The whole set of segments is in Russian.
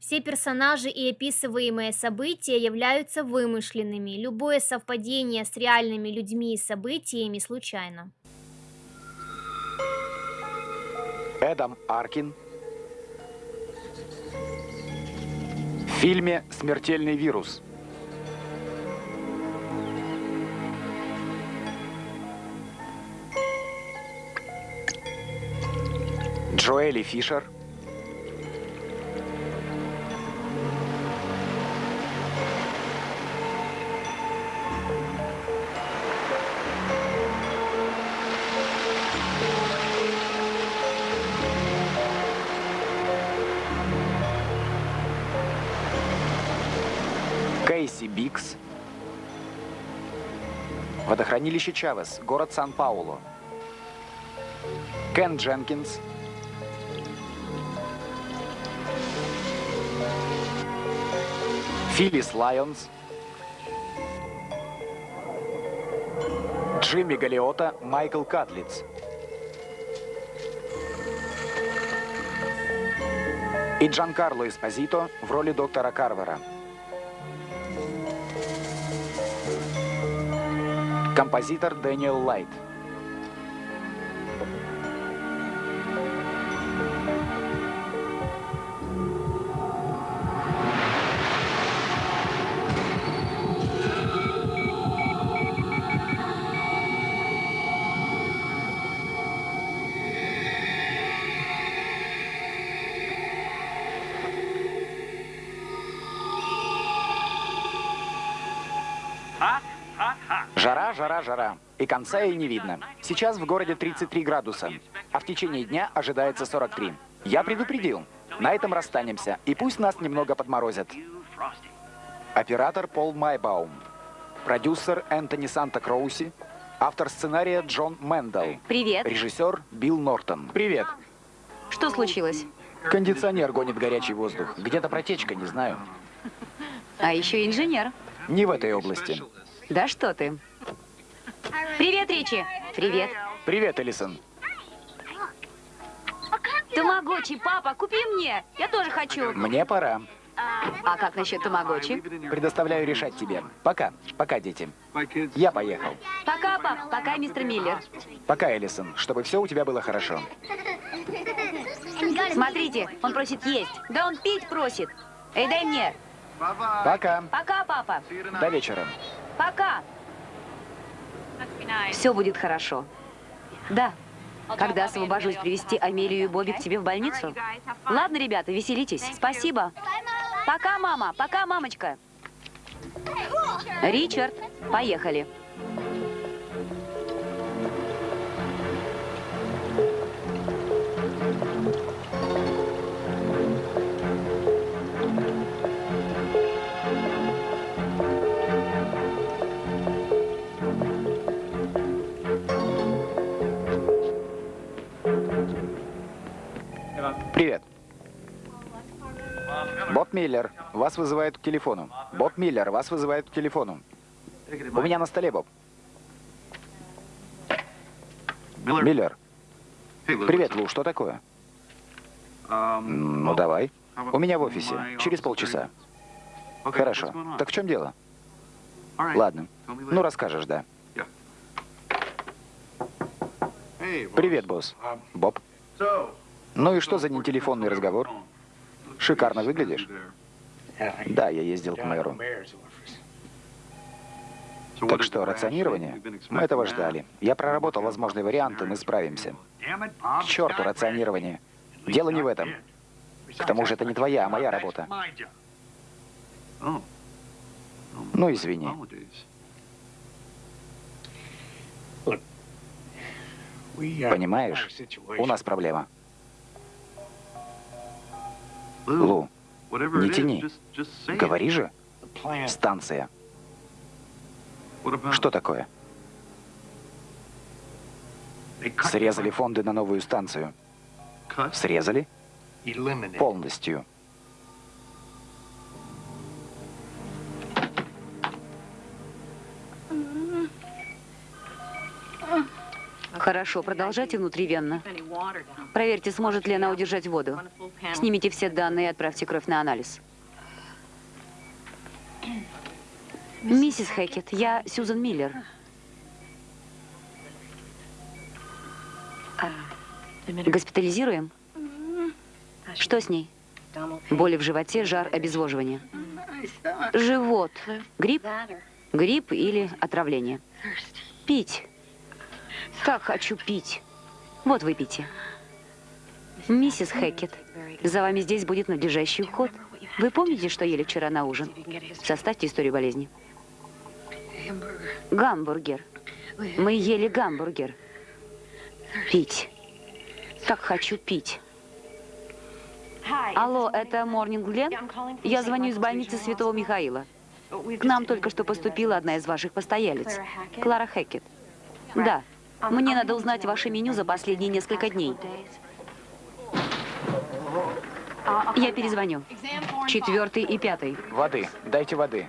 Все персонажи и описываемые события являются вымышленными. Любое совпадение с реальными людьми и событиями случайно. Эдам Аркин. В фильме «Смертельный вирус». Джоэли Фишер. Водохранилище Чавес, город Сан-Паулу. Кен Дженкинс. Филлис Лайонс. Джимми Галиота, Майкл Катлиц. И Джанкарло Эспозито в роли доктора Карвера. Композитор Дэниел Лайт. И конца ей не видно. Сейчас в городе 33 градуса, а в течение дня ожидается 43. Я предупредил. На этом расстанемся, и пусть нас немного подморозят. Оператор Пол Майбаум. Продюсер Энтони Санта-Кроуси. Автор сценария Джон Мэндал. Привет. Режиссер Билл Нортон. Привет. Что случилось? Кондиционер гонит горячий воздух. Где-то протечка, не знаю. А еще инженер. Не в этой области. Да что ты. Привет, Ричи. Привет. Привет, Элисон. Тамагочи, папа, купи мне. Я тоже хочу. Мне пора. А как насчет тамагочи? Предоставляю решать тебе. Пока. Пока, дети. Я поехал. Пока, пап. Пока, мистер Миллер. Пока, Элисон. Чтобы все у тебя было хорошо. Смотрите, он просит есть. Да он пить просит. Эй, дай мне. Пока. Пока, папа. До вечера. Пока. Все будет хорошо. Да. Когда освобожусь привести Амелию и Бобби к тебе в больницу? Ладно, ребята, веселитесь. Спасибо. Пока, мама. Пока, мамочка. Ричард, поехали. Миллер, вас вызывают к телефону. Боб Миллер, вас вызывают к телефону. У меня на столе, Боб. Миллер. Привет, Лу, что такое? Ну, давай. У меня в офисе. Через полчаса. Хорошо. Так в чем дело? Ладно. Ну, расскажешь, да. Привет, босс. Боб. Ну и что за нетелефонный разговор? Шикарно выглядишь. Да, я ездил к мэру. Так что, рационирование? Мы этого ждали. Я проработал возможные варианты, мы справимся. К черту рационирование. Дело не в этом. К тому же это не твоя, а моя работа. Ну, извини. Понимаешь, у нас проблема. Лу, не тяни. Говори же. Станция. Что такое? Срезали фонды на новую станцию. Срезали? Полностью. Хорошо, продолжайте внутривенно. Проверьте, сможет ли она удержать воду. Снимите все данные и отправьте кровь на анализ. Миссис Хэкет, я Сьюзан Миллер. Госпитализируем? Что с ней? Боли в животе, жар, обезвоживание. Живот. Грипп? Грипп или отравление? Пить. Так хочу пить. Вот выпейте. Миссис Хэкет, за вами здесь будет надлежащий уход. Вы помните, что ели вчера на ужин? Составьте историю болезни. Гамбургер. Мы ели гамбургер. Пить. Так хочу пить. Алло, это Морнинг Глен? Я звоню из больницы Святого Михаила. К нам только что поступила одна из ваших постоялец. Клара Хэкет. Да. Мне надо узнать ваше меню за последние несколько дней. Я перезвоню. Четвертый и пятый. Воды. Дайте воды.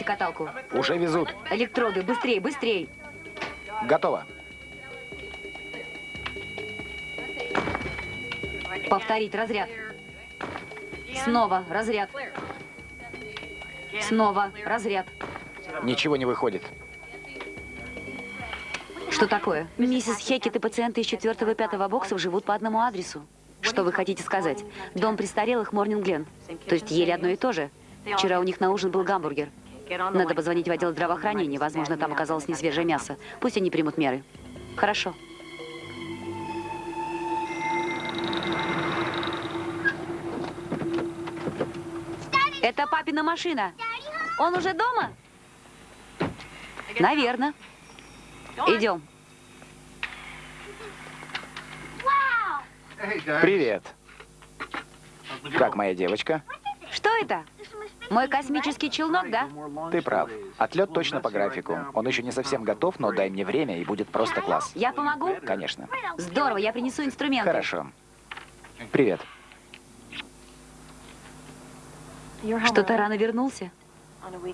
Давайте каталку. Уже везут. Электроды, быстрее, быстрее. Готово. Повторить разряд. Снова разряд. Снова разряд. Ничего не выходит. Что такое? Миссис Хекет и пациенты из четвертого и пятого боксов живут по одному адресу. Что вы хотите сказать? Дом престарелых Морнинг Глен. То есть ели одно и то же? Вчера у них на ужин был гамбургер. Надо позвонить в отдел здравоохранения. Возможно, там оказалось несвежее мясо. Пусть они примут меры. Хорошо. Это папина машина. Он уже дома? Наверное. Идем. Привет. Как моя девочка? Что это? Мой космический челнок, да? Ты прав. Отлет точно по графику. Он еще не совсем готов, но дай мне время, и будет просто класс. Я помогу? Конечно. Здорово, я принесу инструменты. Хорошо. Привет. Что-то рано вернулся?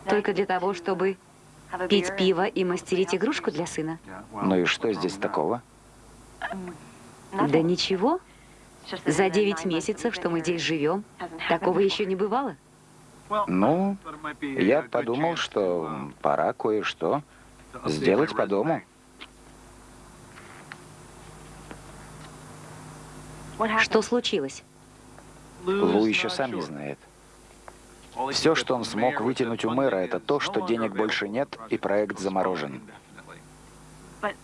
Только для того, чтобы пить пиво и мастерить игрушку для сына? Ну и что здесь такого? Да ничего. За 9 месяцев, что мы здесь живем, такого еще не бывало. Ну, я подумал, что пора кое-что сделать по дому. Что случилось? Лу еще сам не знает. Все, что он смог вытянуть у мэра, это то, что денег больше нет, и проект заморожен.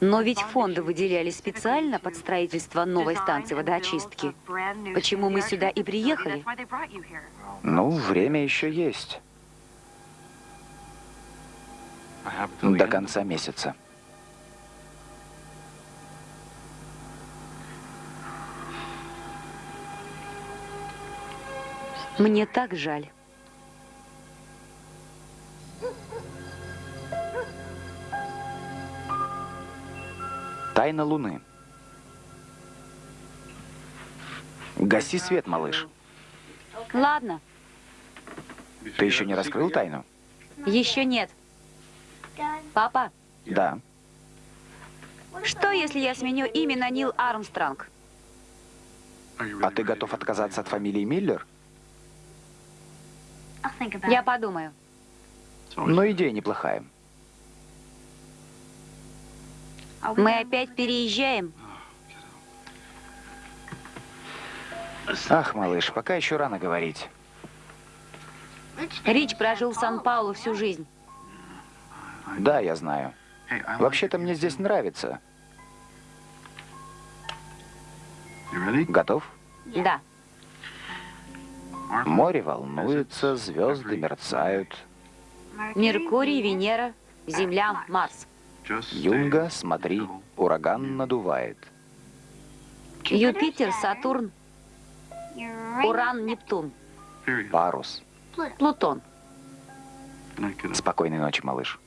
Но ведь фонды выделяли специально под строительство новой станции водоочистки. Почему мы сюда и приехали? Ну, время еще есть. До конца месяца. Мне так жаль. Тайна Луны. Гаси свет, малыш. Ладно, Ты еще не раскрыл тайну? еще нет. Папа, Да. что если я сменю имя на Нил Армстронг? А ты готов отказаться от фамилии Миллер? Я подумаю. Но идея неплохая. Мы опять переезжаем? Ах, малыш, пока еще рано говорить. Рич прожил в Сан-Паулу всю жизнь. Да, я знаю. Вообще-то мне здесь нравится. Готов? Да. Море волнуется, звезды мерцают. Меркурий, Венера, Земля, Марс. Юнга, смотри, ураган надувает. Юпитер, Сатурн, Уран, Нептун, Парус. Плутон. Спокойной ночи, малыш.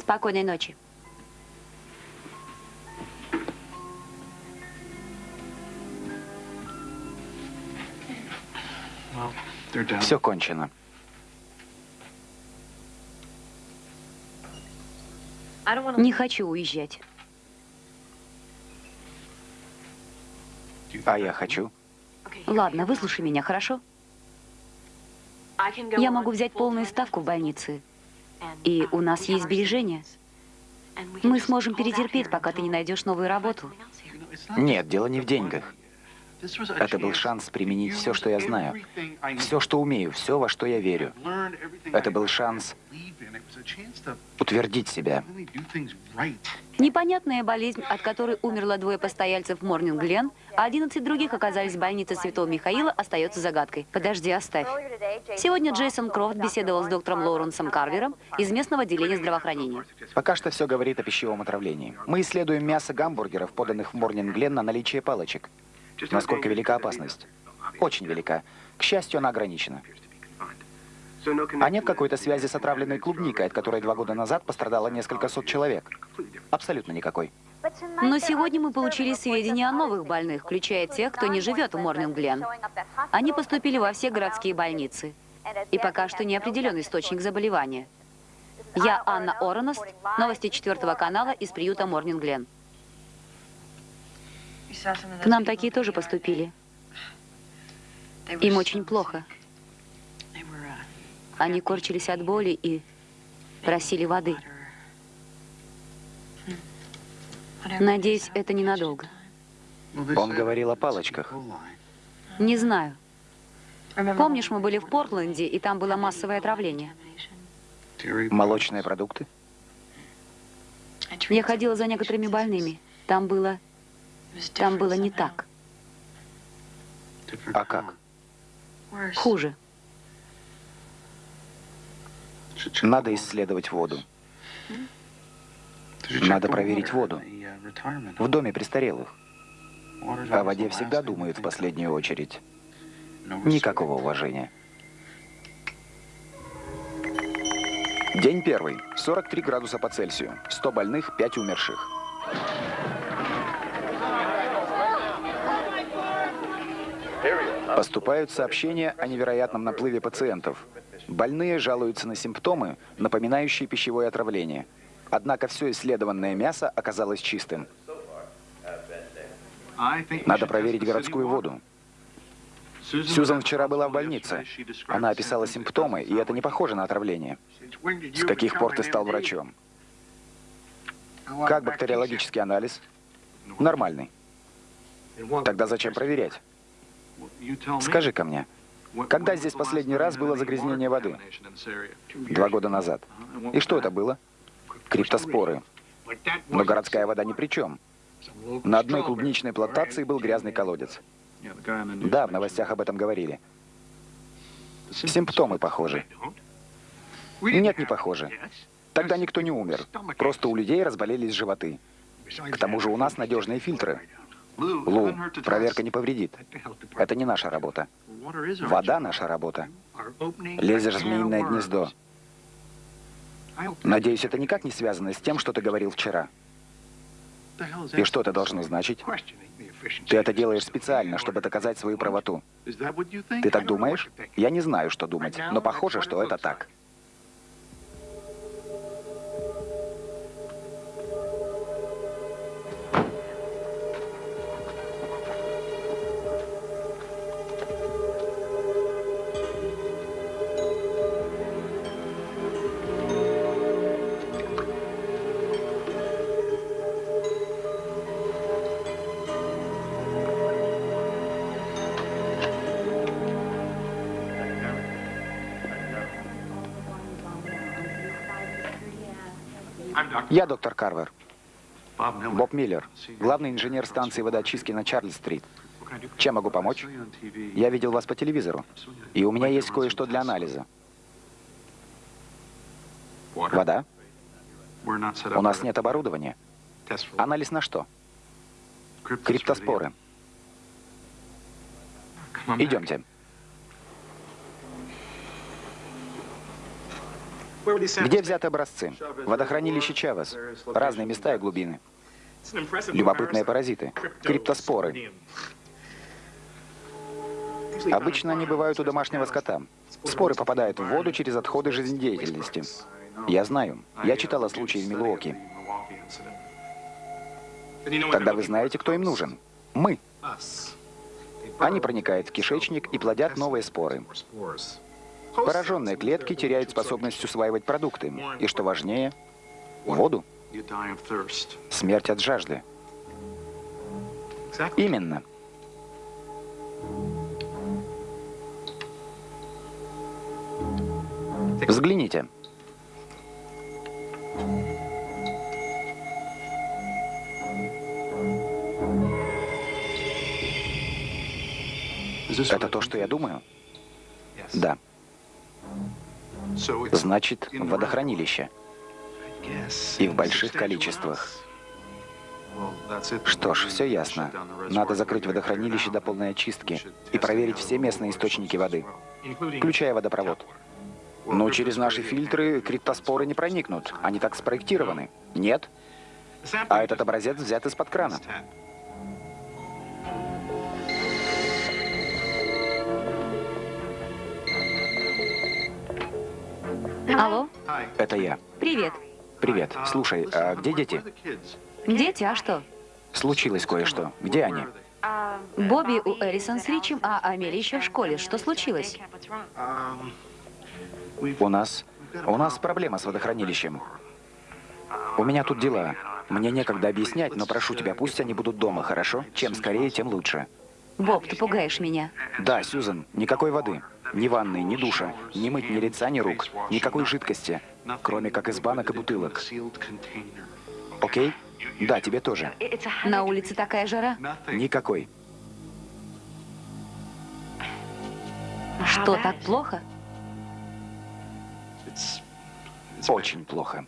Спокойной ночи. Все кончено. Не хочу уезжать. А я хочу. Ладно, выслушай меня, хорошо? Я могу взять полную ставку в больнице. И у нас есть сбережения. Мы сможем перетерпеть, пока ты не найдешь новую работу. Нет, дело не в деньгах. Это был шанс применить все, что я знаю. Все, что умею, все, во что я верю. Это был шанс утвердить себя. Непонятная болезнь, от которой умерло двое постояльцев Морнинг Глен, а 11 других оказались в больнице Святого Михаила, остается загадкой. Подожди, оставь. Сегодня Джейсон Крофт беседовал с доктором Лоуренсом Карвером из местного отделения здравоохранения. Пока что все говорит о пищевом отравлении. Мы исследуем мясо гамбургеров, поданных в Морнинг Глен на наличие палочек. Насколько велика опасность? Очень велика. К счастью, она ограничена. А нет какой-то связи с отравленной клубникой, от которой два года назад пострадало несколько сот человек? Абсолютно никакой. Но сегодня мы получили сведения о новых больных, включая тех, кто не живет в Морнинг Глен. Они поступили во все городские больницы. И пока что не определен источник заболевания. Я Анна Ороност, новости четвертого канала из приюта Морнинг Глен. К нам такие тоже поступили. Им очень плохо. Они корчились от боли и просили воды. Надеюсь, это ненадолго. Он говорил о палочках. Не знаю. Помнишь, мы были в Портленде, и там было массовое отравление? Молочные продукты? Я ходила за некоторыми больными. Там было... Там было не так. А как? Хуже. Надо исследовать воду. Надо проверить воду. В доме престарелых. О воде всегда думают в последнюю очередь. Никакого уважения. День первый. 43 градуса по Цельсию. 100 больных, 5 умерших. Поступают сообщения о невероятном наплыве пациентов. Больные жалуются на симптомы, напоминающие пищевое отравление. Однако все исследованное мясо оказалось чистым. Надо проверить городскую воду. Сьюзан вчера была в больнице. Она описала симптомы, и это не похоже на отравление. С каких пор ты стал врачом? Как бактериологический анализ? Нормальный. Тогда зачем проверять? Скажи-ка мне, когда здесь последний раз было загрязнение воды? Два года назад. И что это было? Криптоспоры. Но городская вода ни при чем. На одной клубничной плантации был грязный колодец. Да, в новостях об этом говорили. Симптомы похожи. Нет, не похожи. Тогда никто не умер. Просто у людей разболелись животы. К тому же у нас надежные фильтры. Лу, проверка не повредит. Это не наша работа. Вода наша работа. Лезешь в змеиное гнездо. Надеюсь, это никак не связано с тем, что ты говорил вчера. И что это должно значить? Ты это делаешь специально, чтобы доказать свою правоту. Ты так думаешь? Я не знаю, что думать, но похоже, что это так. Я доктор Карвер. Боб Миллер, главный инженер станции водоочистки на Чарльз-стрит. Чем могу помочь? Я видел вас по телевизору, и у меня есть кое-что для анализа. Вода? У нас нет оборудования. Анализ на что? Криптоспоры. Идемте. Где взяты образцы? Водохранилище Чавес. Разные места и глубины. Любопытные паразиты. Криптоспоры. Обычно они бывают у домашнего скота. Споры попадают в воду через отходы жизнедеятельности. Я знаю. Я читал о случае в Милуоки. Тогда вы знаете, кто им нужен. Мы. Они проникают в кишечник и плодят новые споры. Пораженные клетки теряют способность усваивать продукты. И что важнее, воду. Смерть от жажды. Именно. Взгляните. Это то, что я думаю? Да. Значит, водохранилище. И в больших количествах. Что ж, все ясно. Надо закрыть водохранилище до полной очистки и проверить все местные источники воды, включая водопровод. Но через наши фильтры криптоспоры не проникнут. Они так спроектированы. Нет? А этот образец взят из-под крана. Алло? Это я. Привет. Привет. Слушай, а где дети? Дети, а что? Случилось кое-что. Где они? Бобби у Элисон с Ричем, а Амели еще в школе. Что случилось? У нас... У нас проблема с водохранилищем. У меня тут дела. Мне некогда объяснять, но прошу тебя, пусть они будут дома, хорошо? Чем скорее, тем лучше. Боб, ты пугаешь меня. Да, Сьюзен, никакой воды. Ни ванной, ни душа. Ни мыть ни лица, ни рук. Никакой жидкости. Кроме как из банок и бутылок. Окей? Да, тебе тоже. На улице такая жара. Никакой. Что, так плохо? Очень плохо.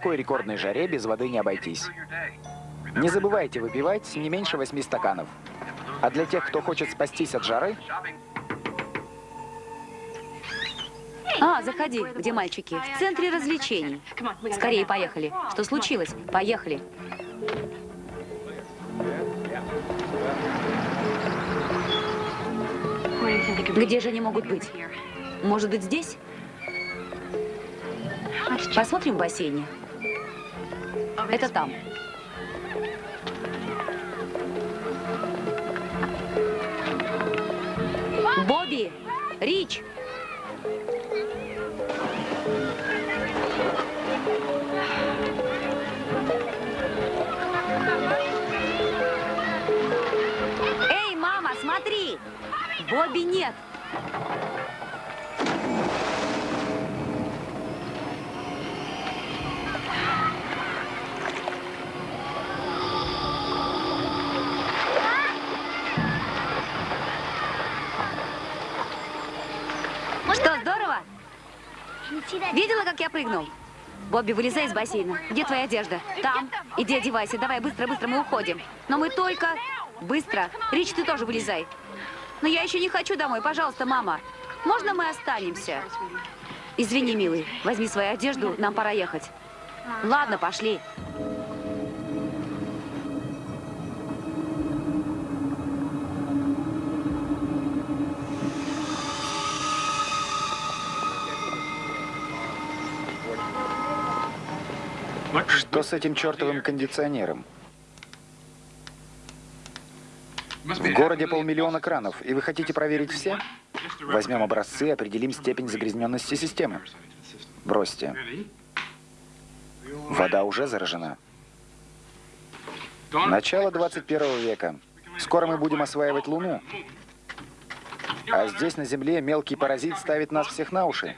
Такой рекордной жаре без воды не обойтись. Не забывайте выпивать не меньше восьми стаканов. А для тех, кто хочет спастись от жары, А, заходи. Где мальчики? В центре развлечений. Скорее, поехали. Что случилось? Поехали. Где же они могут быть? Может быть, здесь? Посмотрим в бассейне. Это там. Бобби! Рич! Эй, мама, смотри! Бобби нет! Что, здорово? Видела, как я прыгнул? Бобби, вылезай из бассейна. Где твоя одежда? Там. Иди одевайся. Давай, быстро, быстро, мы уходим. Но мы только... Быстро. Рич, ты тоже вылезай. Но я еще не хочу домой. Пожалуйста, мама. Можно мы останемся? Извини, милый. Возьми свою одежду. Нам пора ехать. Ладно, пошли. Что с этим чертовым кондиционером? В городе полмиллиона кранов, и вы хотите проверить все? Возьмем образцы определим степень загрязненности системы. Бросьте. Вода уже заражена. Начало 21 века. Скоро мы будем осваивать Луну. А здесь, на Земле, мелкий паразит ставит нас всех на уши.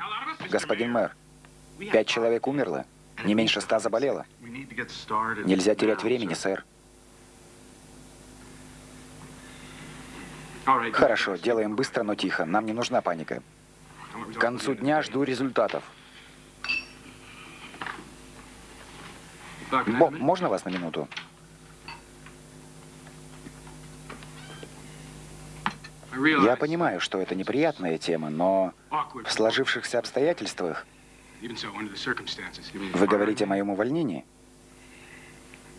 Господин мэр, пять человек умерло. Не меньше ста заболело. Нельзя терять времени, сэр. Хорошо, делаем быстро, но тихо. Нам не нужна паника. К концу дня жду результатов. Боб, можно вас на минуту? Я понимаю, что это неприятная тема, но в сложившихся обстоятельствах вы говорите о моем увольнении?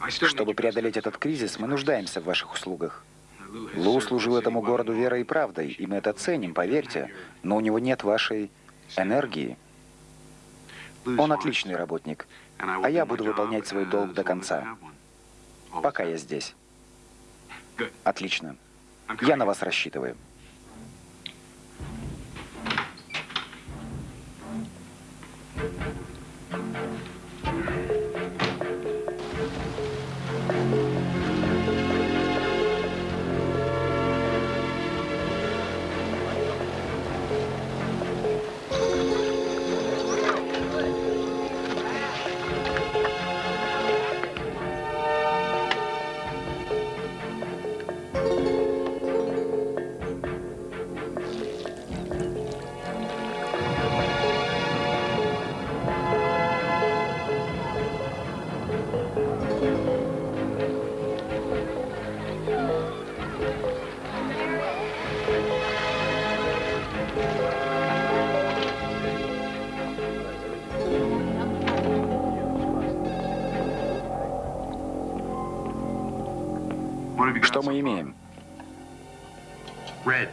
Чтобы преодолеть этот кризис, мы нуждаемся в ваших услугах. Лу служил этому городу верой и правдой, и мы это ценим, поверьте, но у него нет вашей энергии. Он отличный работник, а я буду выполнять свой долг до конца, пока я здесь. Отлично. Я на вас рассчитываю. Что мы имеем?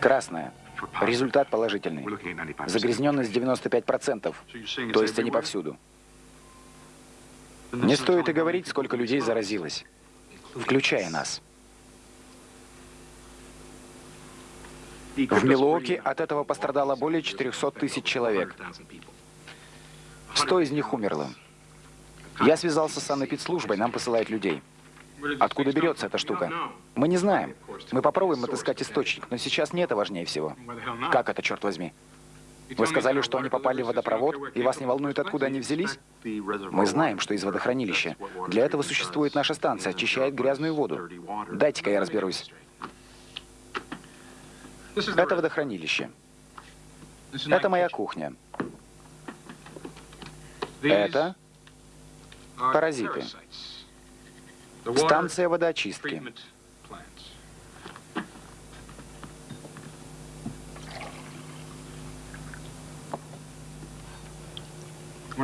Красное. Результат положительный. Загрязненность 95%. То есть они повсюду. Не стоит и говорить, сколько людей заразилось. Включая нас. В Милуоке от этого пострадало более 400 тысяч человек. 100 из них умерло. Я связался с санэпидслужбой, нам посылают людей. Откуда берется эта штука? Мы не знаем. Мы попробуем отыскать источник, но сейчас не это важнее всего. Как это, черт возьми? Вы сказали, что они попали в водопровод, и вас не волнует, откуда они взялись? Мы знаем, что из водохранилища. Для этого существует наша станция, очищает грязную воду. Дайте-ка я разберусь. Это водохранилище. Это моя кухня. Это паразиты. Станция водоочистки.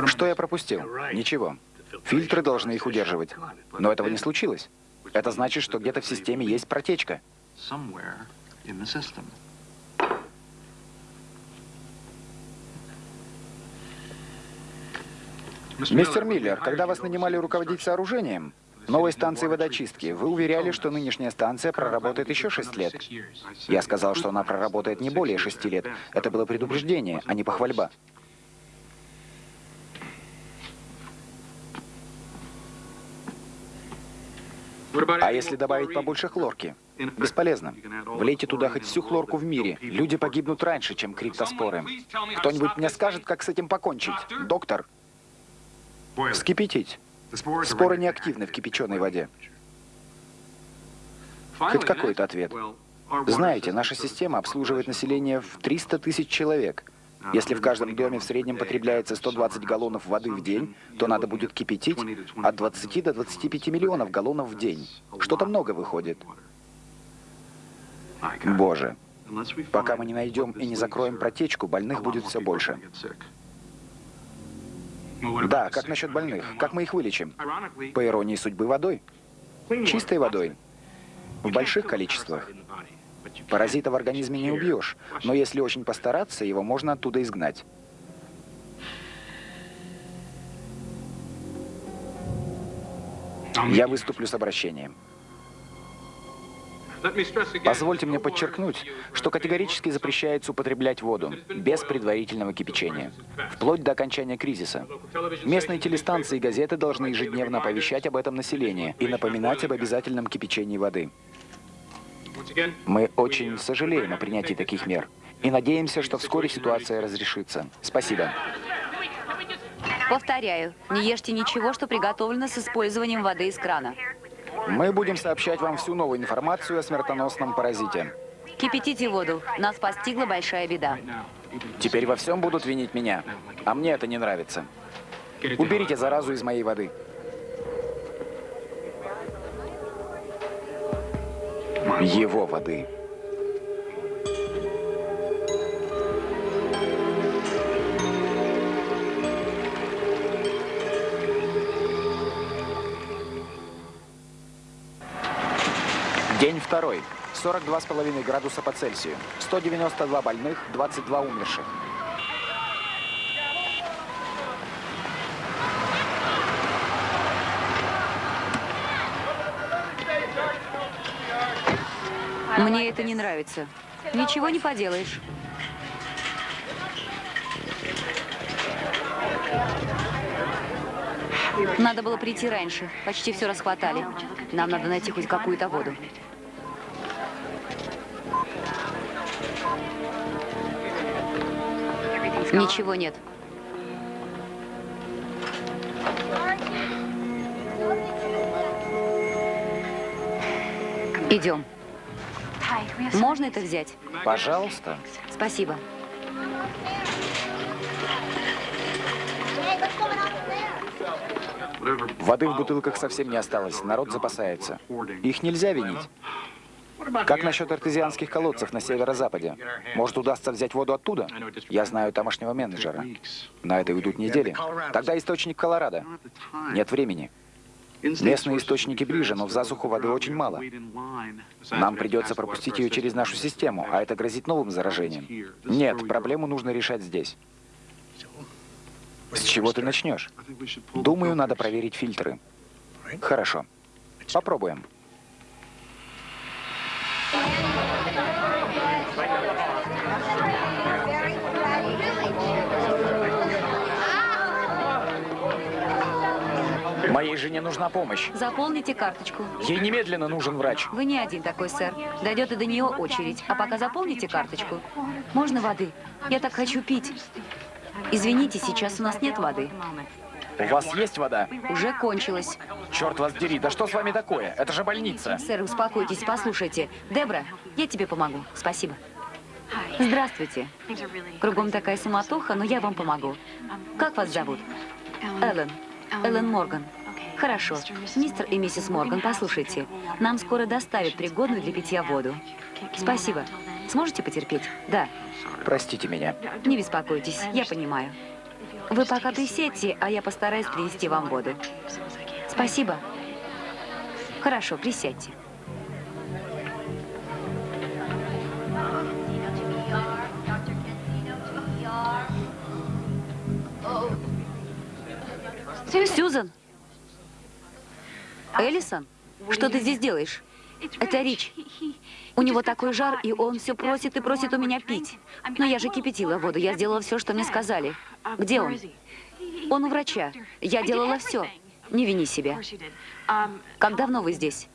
Что я пропустил? Ничего. Фильтры должны их удерживать. Но этого не случилось. Это значит, что где-то в системе есть протечка. Мистер Миллер, когда вас нанимали руководить сооружением, новой станции водочистки, вы уверяли, что нынешняя станция проработает еще шесть лет. Я сказал, что она проработает не более шести лет. Это было предупреждение, а не похвальба. А если добавить побольше хлорки? Бесполезно. Влейте туда хоть всю хлорку в мире. Люди погибнут раньше, чем криптоспоры. Кто-нибудь мне скажет, как с этим покончить? Доктор? Вскипятить. Споры неактивны в кипяченой воде. Хоть какой-то ответ. Знаете, наша система обслуживает население в 300 тысяч человек. Если в каждом доме в среднем потребляется 120 галлонов воды в день, то надо будет кипятить от 20 до 25 миллионов галлонов в день. Что-то много выходит. Боже. Пока мы не найдем и не закроем протечку, больных будет все больше. Да, как насчет больных? Как мы их вылечим? По иронии судьбы водой. Чистой водой. В больших количествах. Паразита в организме не убьешь, но если очень постараться, его можно оттуда изгнать. Я выступлю с обращением. Позвольте мне подчеркнуть, что категорически запрещается употреблять воду без предварительного кипячения, вплоть до окончания кризиса. Местные телестанции и газеты должны ежедневно оповещать об этом население и напоминать об обязательном кипячении воды. Мы очень сожалеем о принятии таких мер и надеемся, что вскоре ситуация разрешится. Спасибо. Повторяю, не ешьте ничего, что приготовлено с использованием воды из крана. Мы будем сообщать вам всю новую информацию о смертоносном паразите. Кипятите воду. Нас постигла большая беда. Теперь во всем будут винить меня. А мне это не нравится. Уберите заразу из моей воды. Его воды. День второй. 42,5 градуса по Цельсию. 192 больных, 22 умерших. Мне это не нравится. Ничего не поделаешь. Надо было прийти раньше. Почти все расхватали. Нам надо найти хоть какую-то воду. Ничего нет. Идем. Можно это взять? Пожалуйста. Спасибо. Воды в бутылках совсем не осталось. Народ запасается. Их нельзя винить. Как насчет артезианских колодцев на северо-западе? Может, удастся взять воду оттуда? Я знаю тамошнего менеджера. На это уйдут недели. Тогда источник Колорадо. Нет времени. Местные источники ближе, но в засуху воды очень мало. Нам придется пропустить ее через нашу систему, а это грозит новым заражением. Нет, проблему нужно решать здесь. С чего ты начнешь? Думаю, надо проверить фильтры. Хорошо. Попробуем. Жене нужна помощь. Заполните карточку. Ей немедленно нужен врач. Вы не один такой, сэр. Дойдет и до нее очередь. А пока заполните карточку. Можно воды? Я так хочу пить. Извините, сейчас у нас нет воды. У вас есть вода? Уже кончилась. Черт вас дери, да что с вами такое? Это же больница. Сэр, успокойтесь, послушайте. Дебра, я тебе помогу. Спасибо. Здравствуйте. Кругом такая суматоха, но я вам помогу. Как вас зовут? Эллен. Эллен Морган. Хорошо. Мистер и миссис Морган, послушайте. Нам скоро доставят пригодную для питья воду. Спасибо. Сможете потерпеть? Да. Простите меня. Не беспокойтесь, я понимаю. Вы пока присядьте, а я постараюсь принести вам воду. Спасибо. Хорошо, присядьте. Сьюзан? Эллисон? Что ты здесь делаешь? Это Рич. У него такой жар, и он все просит и просит у меня пить. Но я же кипятила воду, я сделала все, что мне сказали. Где он? Он у врача. Я делала все. Не вини себя. Как давно вы здесь?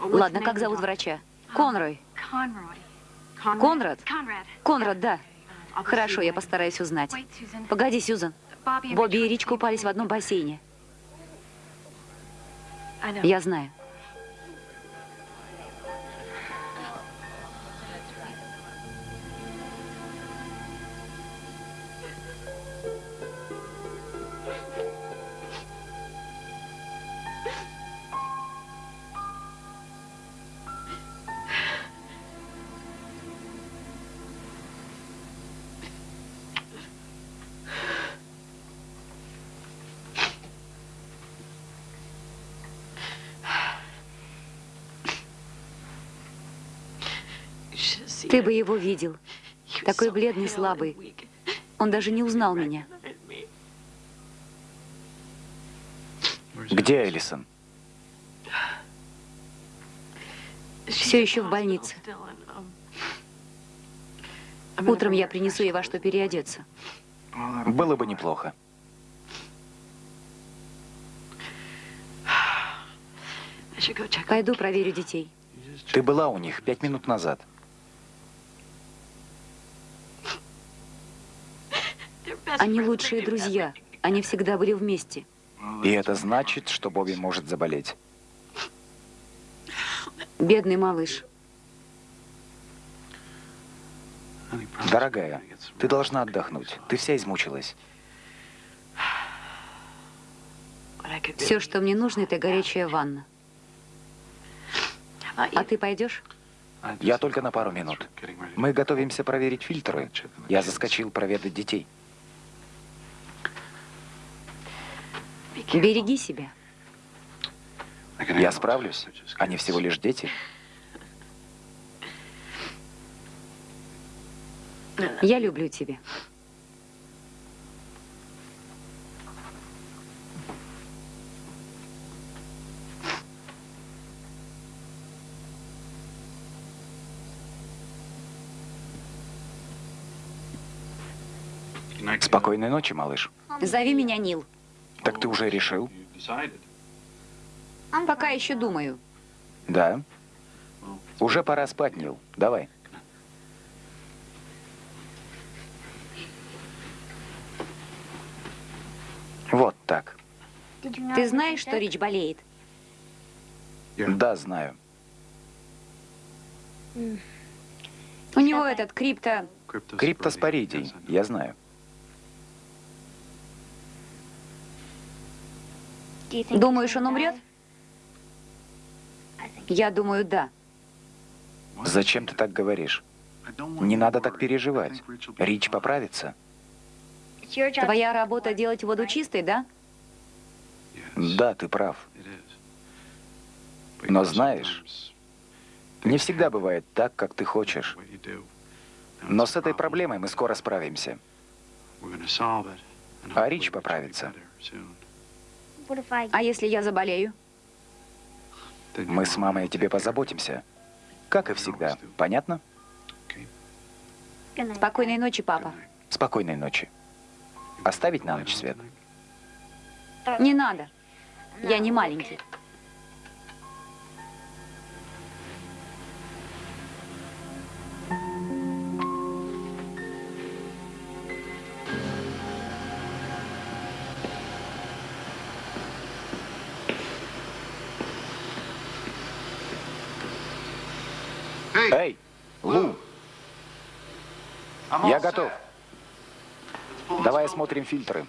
Ладно, как зовут врача? Конрой. Конрад? Конрад, да. Хорошо, я постараюсь узнать. Погоди, Сьюзан. Бобби и Рич купались в одном бассейне. Я знаю. Бы его видел. Такой бледный, слабый. Он даже не узнал меня. Где Элисон? Все еще в больнице. Утром я принесу ей во что переодеться. Было бы неплохо. Пойду проверю детей. Ты была у них пять минут назад. Они лучшие друзья. Они всегда были вместе. И это значит, что Бобби может заболеть. Бедный малыш. Дорогая, ты должна отдохнуть. Ты вся измучилась. Все, что мне нужно, это горячая ванна. А ты пойдешь? Я только на пару минут. Мы готовимся проверить фильтры. Я заскочил проведать детей. Береги себя. Я справлюсь. Они всего лишь дети. Я люблю тебя. Спокойной ночи, малыш. Зови меня Нил. Так ты уже решил? Пока еще думаю. Да. Уже пора спать, Нил. Давай. Вот так. Ты знаешь, что Рич болеет? Да, знаю. У него этот крипто... Криптоспоридий, я знаю. Думаешь, он умрет? Я думаю, да. Зачем ты так говоришь? Не надо так переживать. Рич поправится. Твоя работа делать воду чистой, да? Да, ты прав. Но знаешь, не всегда бывает так, как ты хочешь. Но с этой проблемой мы скоро справимся. А Рич поправится. А если я заболею? Мы с мамой о тебе позаботимся. Как и всегда. Понятно? Спокойной ночи, папа. Спокойной ночи. Оставить на ночь свет? Не надо. Я не маленький. Эй, Лу, я готов. Давай осмотрим фильтры.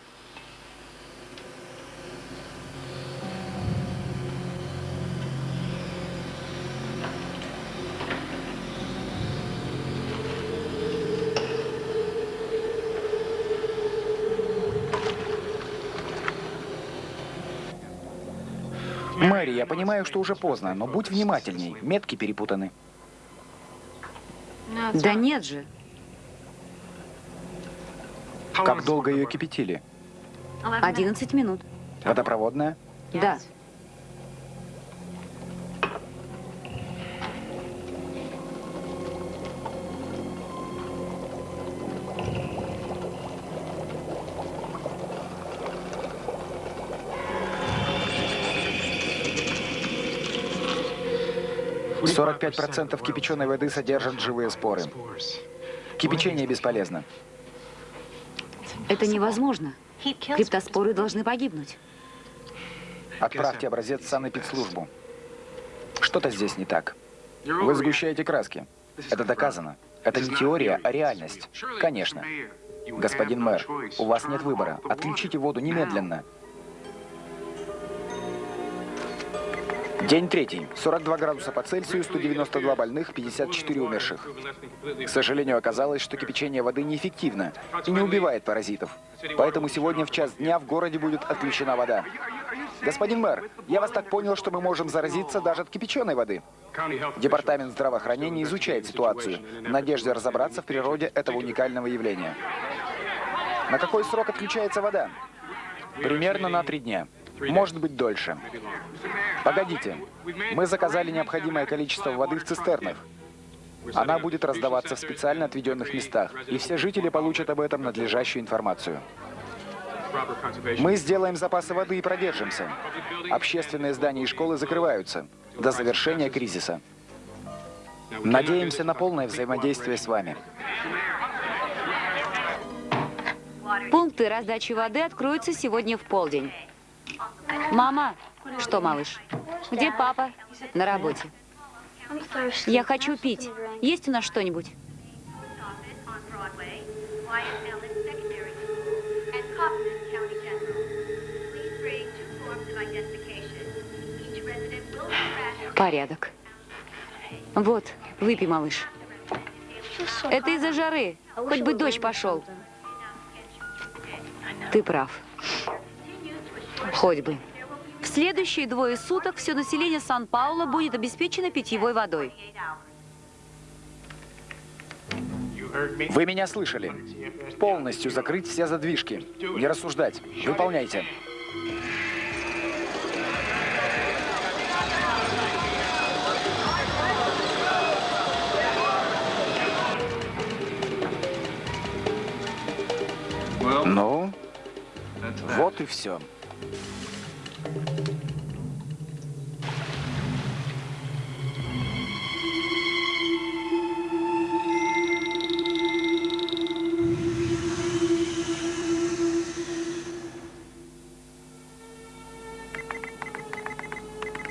Мэри, я понимаю, что уже поздно, но будь внимательней. Метки перепутаны. Да нет же. Как долго ее кипятили? 11 минут. Водопроводная? Да. Сорок пять процентов кипяченой воды содержат живые споры. Кипячение бесполезно. Это невозможно. Криптоспоры должны погибнуть. Отправьте образец в санэпидслужбу. Что-то здесь не так. Вы сгущаете краски. Это доказано. Это не теория, а реальность. Конечно. Господин мэр, у вас нет выбора. Отключите воду немедленно. День третий. 42 градуса по Цельсию, 192 больных, 54 умерших. К сожалению, оказалось, что кипячение воды неэффективно и не убивает паразитов. Поэтому сегодня в час дня в городе будет отключена вода. Господин мэр, я вас так понял, что мы можем заразиться даже от кипяченой воды. Департамент здравоохранения изучает ситуацию в надежде разобраться в природе этого уникального явления. На какой срок отключается вода? Примерно на три дня. Может быть, дольше. Погодите. Мы заказали необходимое количество воды в цистернах. Она будет раздаваться в специально отведенных местах, и все жители получат об этом надлежащую информацию. Мы сделаем запасы воды и продержимся. Общественные здания и школы закрываются до завершения кризиса. Надеемся на полное взаимодействие с вами. Пункты раздачи воды откроются сегодня в полдень. Мама! Что, малыш? Где папа? На работе. Я хочу пить. Есть у нас что-нибудь? Порядок. Вот, выпей, малыш. Это из-за жары. Хоть бы дождь пошел. Ты прав. Хоть бы. В следующие двое суток все население Сан-Пауло будет обеспечено питьевой водой. Вы меня слышали. Полностью закрыть все задвижки. Не рассуждать. Выполняйте. Ну, вот и все.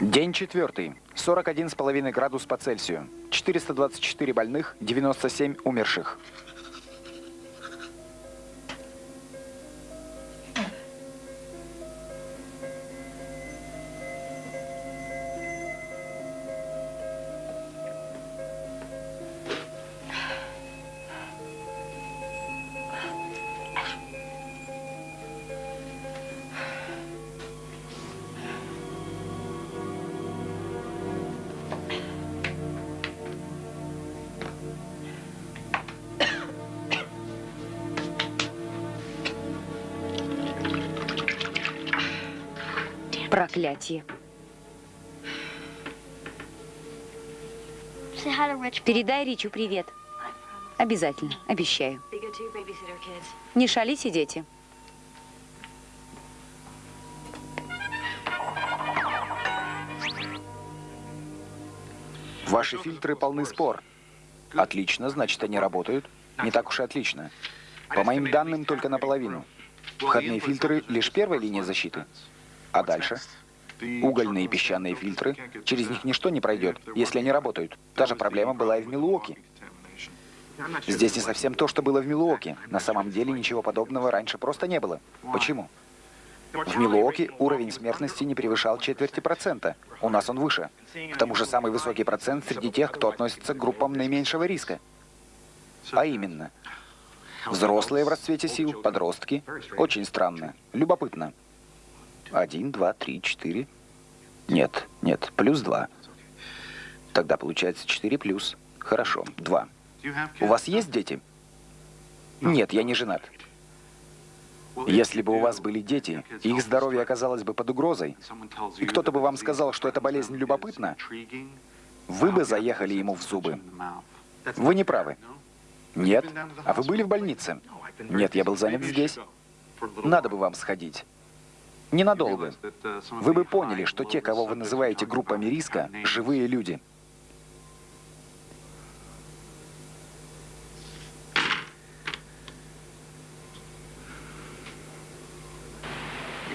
День четвертый. 41,5 градус по Цельсию. 424 больных, 97 умерших. Проклятие. Передай Ричу привет. Обязательно, обещаю. Не шалите, дети. Ваши фильтры полны спор. Отлично, значит, они работают. Не так уж и отлично. По моим данным, только наполовину. Входные фильтры — лишь первая линия защиты. А дальше? Угольные и песчаные фильтры. Через них ничто не пройдет, если они работают. Та же проблема была и в Милуоке. Здесь не совсем то, что было в Милуоке. На самом деле ничего подобного раньше просто не было. Почему? В Милуоке уровень смертности не превышал четверти процента. У нас он выше. К тому же самый высокий процент среди тех, кто относится к группам наименьшего риска. А именно, взрослые в расцвете сил, подростки. Очень странно. Любопытно. Один, два, три, четыре. Нет, нет, плюс два. Тогда получается четыре плюс. Хорошо, два. У вас есть дети? Нет, я не женат. Если бы у вас были дети, их здоровье оказалось бы под угрозой, и кто-то бы вам сказал, что эта болезнь любопытна, вы бы заехали ему в зубы. Вы не правы. Нет. А вы были в больнице? Нет, я был занят здесь. Надо бы вам сходить. Ненадолго. Вы бы поняли, что те, кого вы называете группами риска, живые люди.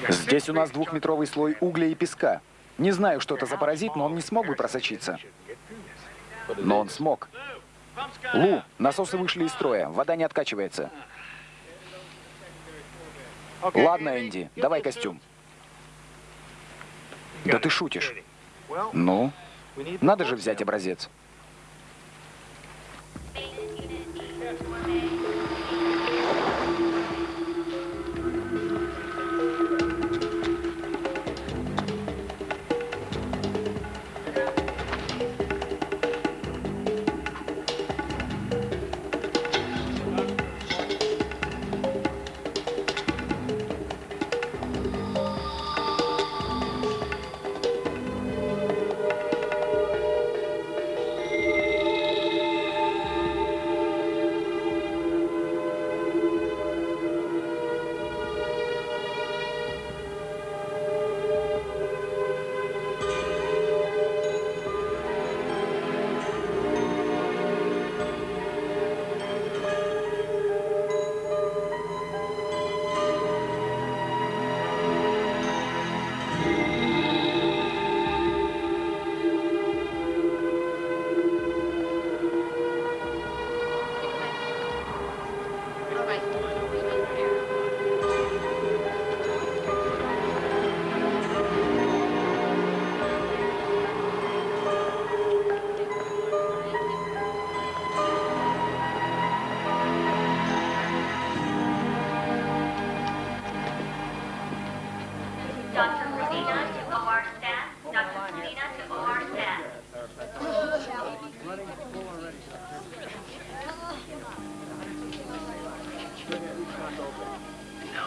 Здесь у нас двухметровый слой угля и песка. Не знаю, что это за паразит, но он не смог бы просочиться. Но он смог. Лу, насосы вышли из строя, вода не откачивается. Ладно, Энди, давай костюм. Да ты шутишь. Ну, надо же взять образец.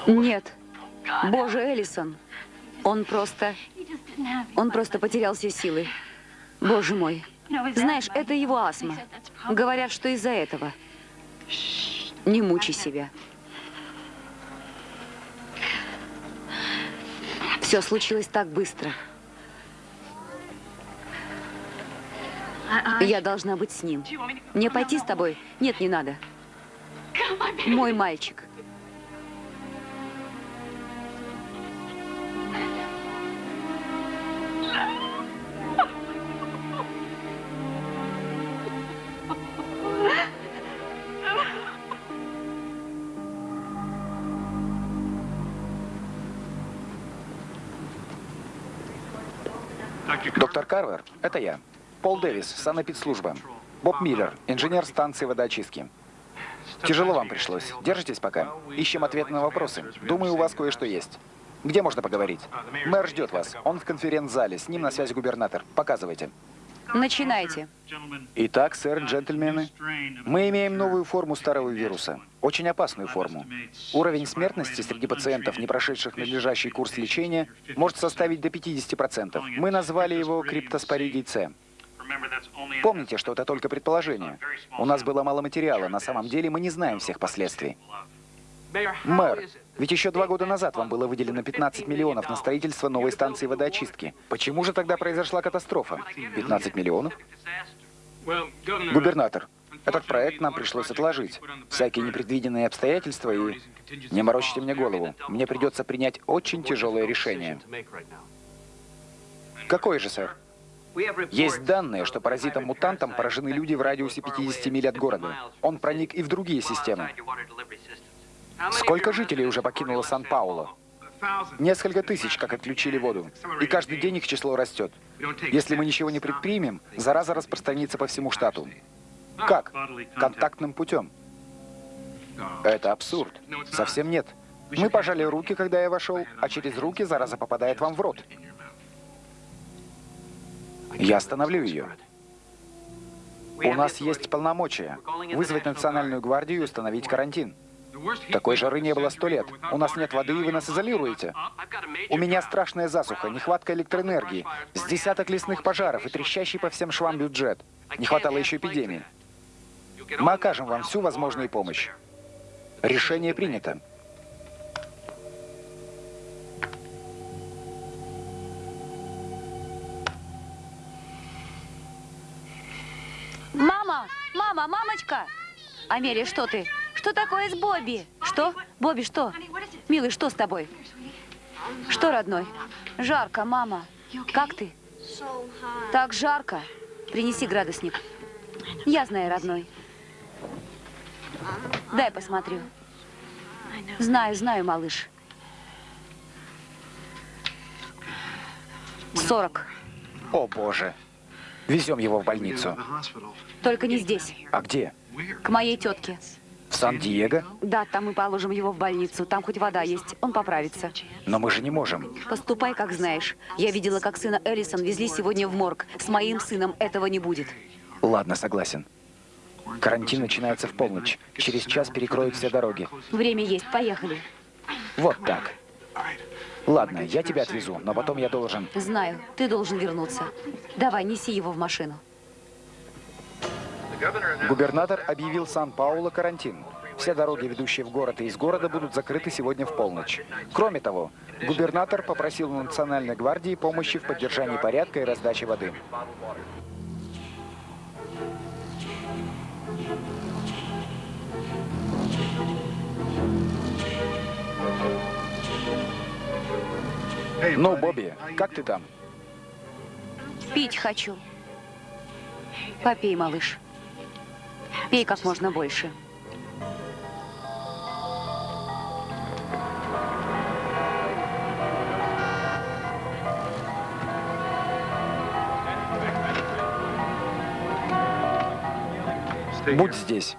Нет. Боже, Эллисон. Он просто... Он просто потерял все силы. Боже мой. Знаешь, это его астма. Говорят, что из-за этого. Не мучай себя. Все случилось так быстро. Я должна быть с ним. Мне пойти с тобой? Нет, не надо. Мой мальчик. Это я. Пол Дэвис, санэпидслужба. Боб Миллер, инженер станции водоочистки. Тяжело вам пришлось. Держитесь пока. Ищем ответы на вопросы. Думаю, у вас кое-что есть. Где можно поговорить? Мэр ждет вас. Он в конференц-зале. С ним на связи губернатор. Показывайте. Начинайте. Итак, сэр, джентльмены, мы имеем новую форму старого вируса. Очень опасную форму. Уровень смертности среди пациентов, не прошедших надлежащий курс лечения, может составить до 50%. Мы назвали его криптоспоридий С. Помните, что это только предположение. У нас было мало материала, на самом деле мы не знаем всех последствий. Мэр, ведь еще два года назад вам было выделено 15 миллионов на строительство новой станции водоочистки. Почему же тогда произошла катастрофа? 15 миллионов? Губернатор, этот проект нам пришлось отложить. Всякие непредвиденные обстоятельства и... Не морочите мне голову. Мне придется принять очень тяжелое решение. Какое же, сэр? Есть данные, что паразитом-мутантом поражены люди в радиусе 50 миль от города. Он проник и в другие системы. Сколько жителей уже покинуло Сан-Пауло? Несколько тысяч, как отключили воду. И каждый день их число растет. Если мы ничего не предпримем, зараза распространится по всему штату. Как? Контактным путем. Это абсурд. Совсем нет. Мы пожали руки, когда я вошел, а через руки зараза попадает вам в рот. Я остановлю ее. У нас есть полномочия вызвать национальную гвардию и установить карантин. Такой жары не было сто лет. У нас нет воды, и вы нас изолируете. У меня страшная засуха, нехватка электроэнергии, с десяток лесных пожаров и трещащий по всем швам бюджет. Не хватало еще эпидемии. Мы окажем вам всю возможную помощь. Решение принято. Мама! Мама! Мамочка! Амелия, что ты? Что такое с Бобби? Что? Бобби, что? Милый, что с тобой? Что, родной? Жарко, мама. Как ты? Так жарко. Принеси градусник. Я знаю, родной. Дай посмотрю. Знаю, знаю, малыш. Сорок. О, боже. Везем его в больницу. Только не здесь. А где? К моей тетке. В Сан-Диего? Да, там мы положим его в больницу. Там хоть вода есть. Он поправится. Но мы же не можем. Поступай, как знаешь. Я видела, как сына Эллисон везли сегодня в морг. С моим сыном этого не будет. Ладно, согласен. Карантин начинается в полночь. Через час перекроют все дороги. Время есть. Поехали. Вот так. Ладно, я тебя отвезу, но потом я должен... Знаю. Ты должен вернуться. Давай, неси его в машину. Губернатор объявил Сан-Пауло карантин. Все дороги, ведущие в город и из города, будут закрыты сегодня в полночь. Кроме того, губернатор попросил Национальной гвардии помощи в поддержании порядка и раздаче воды. Ну, Бобби, как ты там? Пить хочу. Попей, малыш. Пей как можно больше. Будь здесь.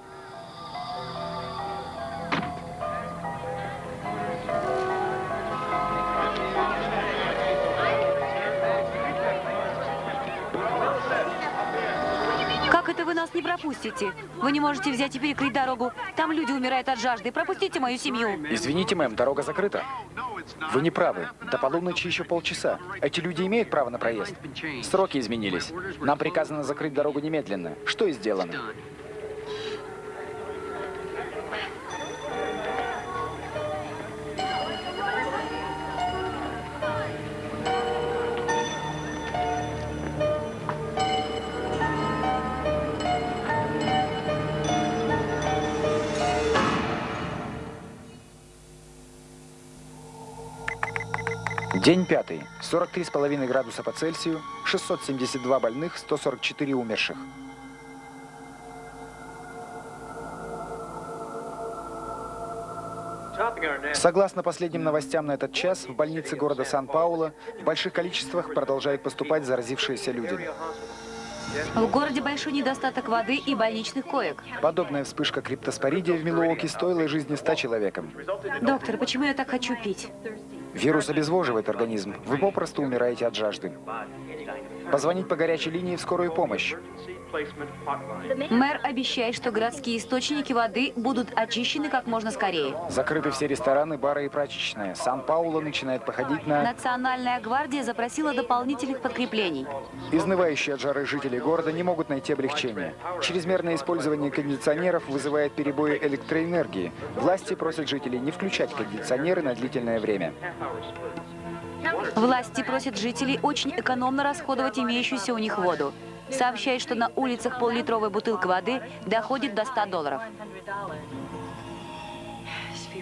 Пропустите. Вы не можете взять и перекрыть дорогу. Там люди умирают от жажды. Пропустите мою семью. Извините, мэм, дорога закрыта. Вы не правы. До полуночи еще полчаса. Эти люди имеют право на проезд. Сроки изменились. Нам приказано закрыть дорогу немедленно. Что и сделано. День пятый. 43,5 градуса по Цельсию, 672 больных, 144 умерших. Согласно последним новостям на этот час, в больнице города Сан-Пауло в больших количествах продолжают поступать заразившиеся люди. В городе большой недостаток воды и больничных коек. Подобная вспышка криптоспоридия в Милуоке стоила жизни 100 человекам. Доктор, почему я так хочу пить? Вирус обезвоживает организм. Вы попросту умираете от жажды. Позвонить по горячей линии в скорую помощь. Мэр обещает, что городские источники воды будут очищены как можно скорее. Закрыты все рестораны, бары и прачечные. Сан-Пауло начинает походить на... Национальная гвардия запросила дополнительных подкреплений. Изнывающие от жары жители города не могут найти облегчения. Чрезмерное использование кондиционеров вызывает перебои электроэнергии. Власти просят жителей не включать кондиционеры на длительное время. Власти просят жителей очень экономно расходовать имеющуюся у них воду. Сообщает, что на улицах пол-литровая бутылка воды доходит до 100 долларов.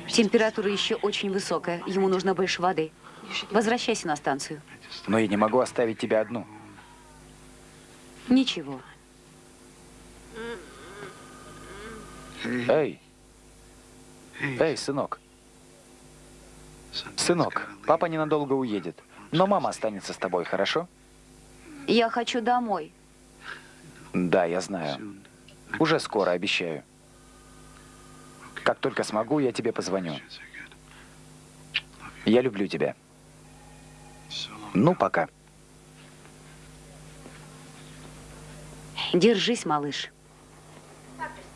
Температура еще очень высокая. Ему нужно больше воды. Возвращайся на станцию. Но я не могу оставить тебя одну. Ничего. Эй! Эй, сынок. Сынок, папа ненадолго уедет. Но мама останется с тобой, хорошо? Я хочу домой. Да, я знаю. Уже скоро, обещаю. Как только смогу, я тебе позвоню. Я люблю тебя. Ну, пока. Держись, малыш.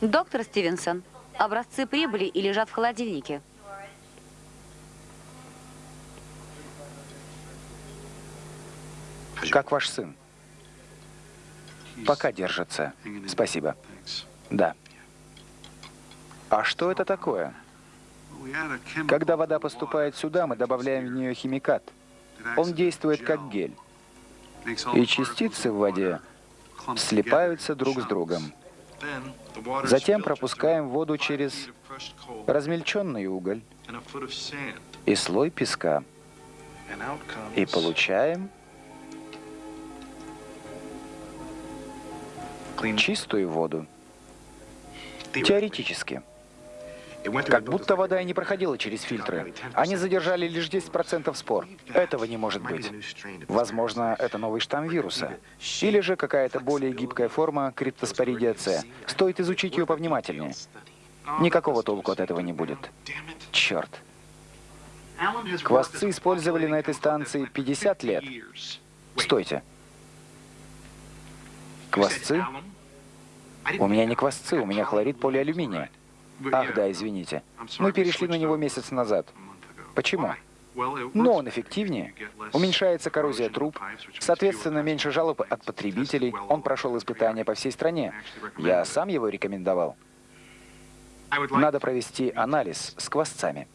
Доктор Стивенсон, образцы прибыли и лежат в холодильнике. Как ваш сын? Пока держится. Спасибо. Да. А что это такое? Когда вода поступает сюда, мы добавляем в нее химикат. Он действует как гель. И частицы в воде слипаются друг с другом. Затем пропускаем воду через размельченный уголь и слой песка. И получаем чистую воду. Теоретически. Как будто вода и не проходила через фильтры. Они задержали лишь 10% спор. Этого не может быть. Возможно, это новый штамм вируса. Или же какая-то более гибкая форма криптоспоридия С. Стоит изучить ее повнимательнее. Никакого толку от этого не будет. Черт. Квасцы использовали на этой станции 50 лет. Стойте. Квасцы? У меня не квасцы, у меня хлорид полиалюминия. Ах да, извините. Мы перешли на него месяц назад. Почему? Но он эффективнее. Уменьшается коррозия труб, соответственно, меньше жалоб от потребителей. Он прошел испытания по всей стране. Я сам его рекомендовал. Надо провести анализ с квасцами.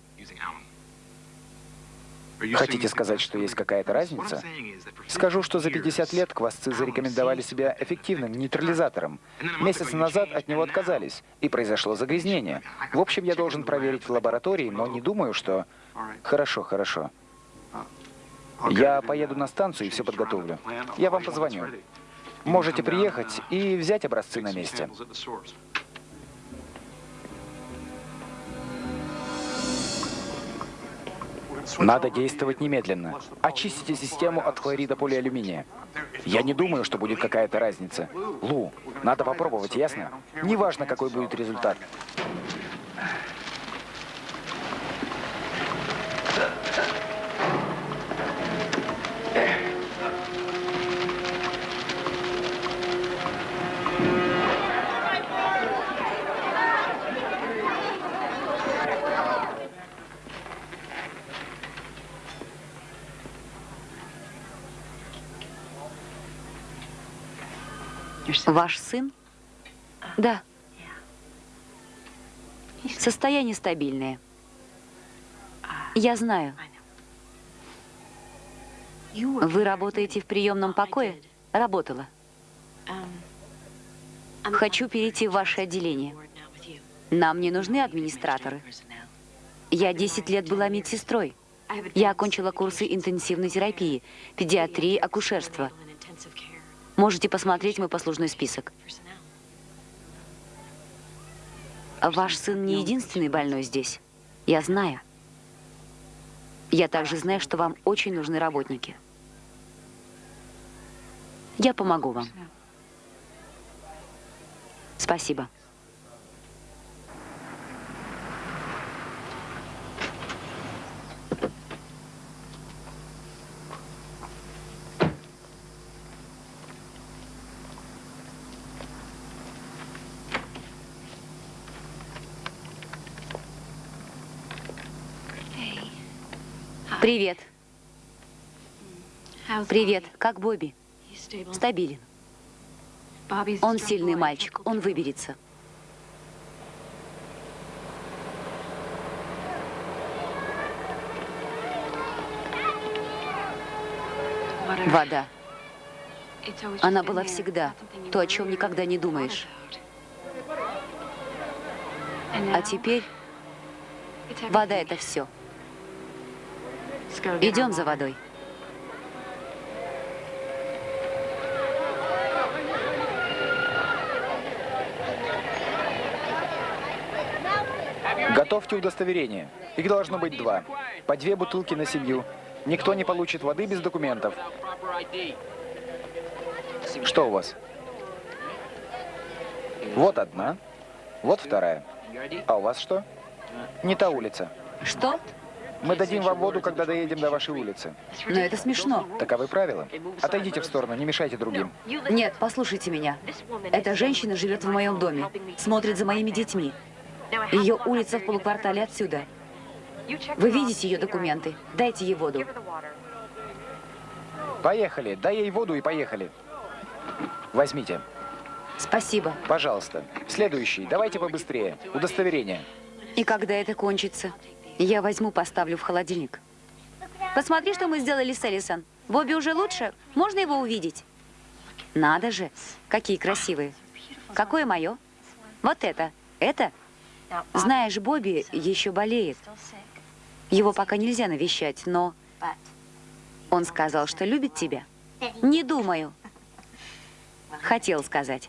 Хотите сказать, что есть какая-то разница? Скажу, что за 50 лет квасцы зарекомендовали себя эффективным нейтрализатором. Месяц назад от него отказались, и произошло загрязнение. В общем, я должен проверить в лаборатории, но не думаю, что... Хорошо, хорошо. Я поеду на станцию и все подготовлю. Я вам позвоню. Можете приехать и взять образцы на месте. Надо действовать немедленно. Очистите систему от хлорида полиалюминия. Я не думаю, что будет какая-то разница. Лу, надо попробовать, ясно? Неважно, какой будет результат. Ваш сын? Да. Состояние стабильное. Я знаю. Вы работаете в приемном покое? Работала. Хочу перейти в ваше отделение. Нам не нужны администраторы. Я 10 лет была медсестрой. Я окончила курсы интенсивной терапии, педиатрии, акушерства. Можете посмотреть мой послужной список. Ваш сын не единственный больной здесь. Я знаю. Я также знаю, что вам очень нужны работники. Я помогу вам. Спасибо. Привет. Привет. Как Бобби? Стабилен. Он сильный мальчик. Он выберется. Вода. Она была всегда. То, о чем никогда не думаешь. А теперь вода — это все. Идем за водой. Готовьте удостоверение. Их должно быть два. По две бутылки на семью. Никто не получит воды без документов. Что у вас? Вот одна. Вот вторая. А у вас что? Не та улица. Что? Мы дадим вам воду, когда доедем до вашей улицы. Но это смешно. Таковы правила. Отойдите в сторону, не мешайте другим. Нет, послушайте меня. Эта женщина живет в моем доме, смотрит за моими детьми. Ее улица в полуквартале отсюда. Вы видите ее документы? Дайте ей воду. Поехали. Дай ей воду и поехали. Возьмите. Спасибо. Пожалуйста. Следующий. Давайте побыстрее. Удостоверение. И когда это кончится? Я возьму, поставлю в холодильник. Посмотри, что мы сделали с Элисон. Бобби уже лучше? Можно его увидеть? Надо же, какие красивые. Какое мое? Вот это. Это? Знаешь, Бобби еще болеет. Его пока нельзя навещать, но... Он сказал, что любит тебя? Не думаю. Хотел сказать.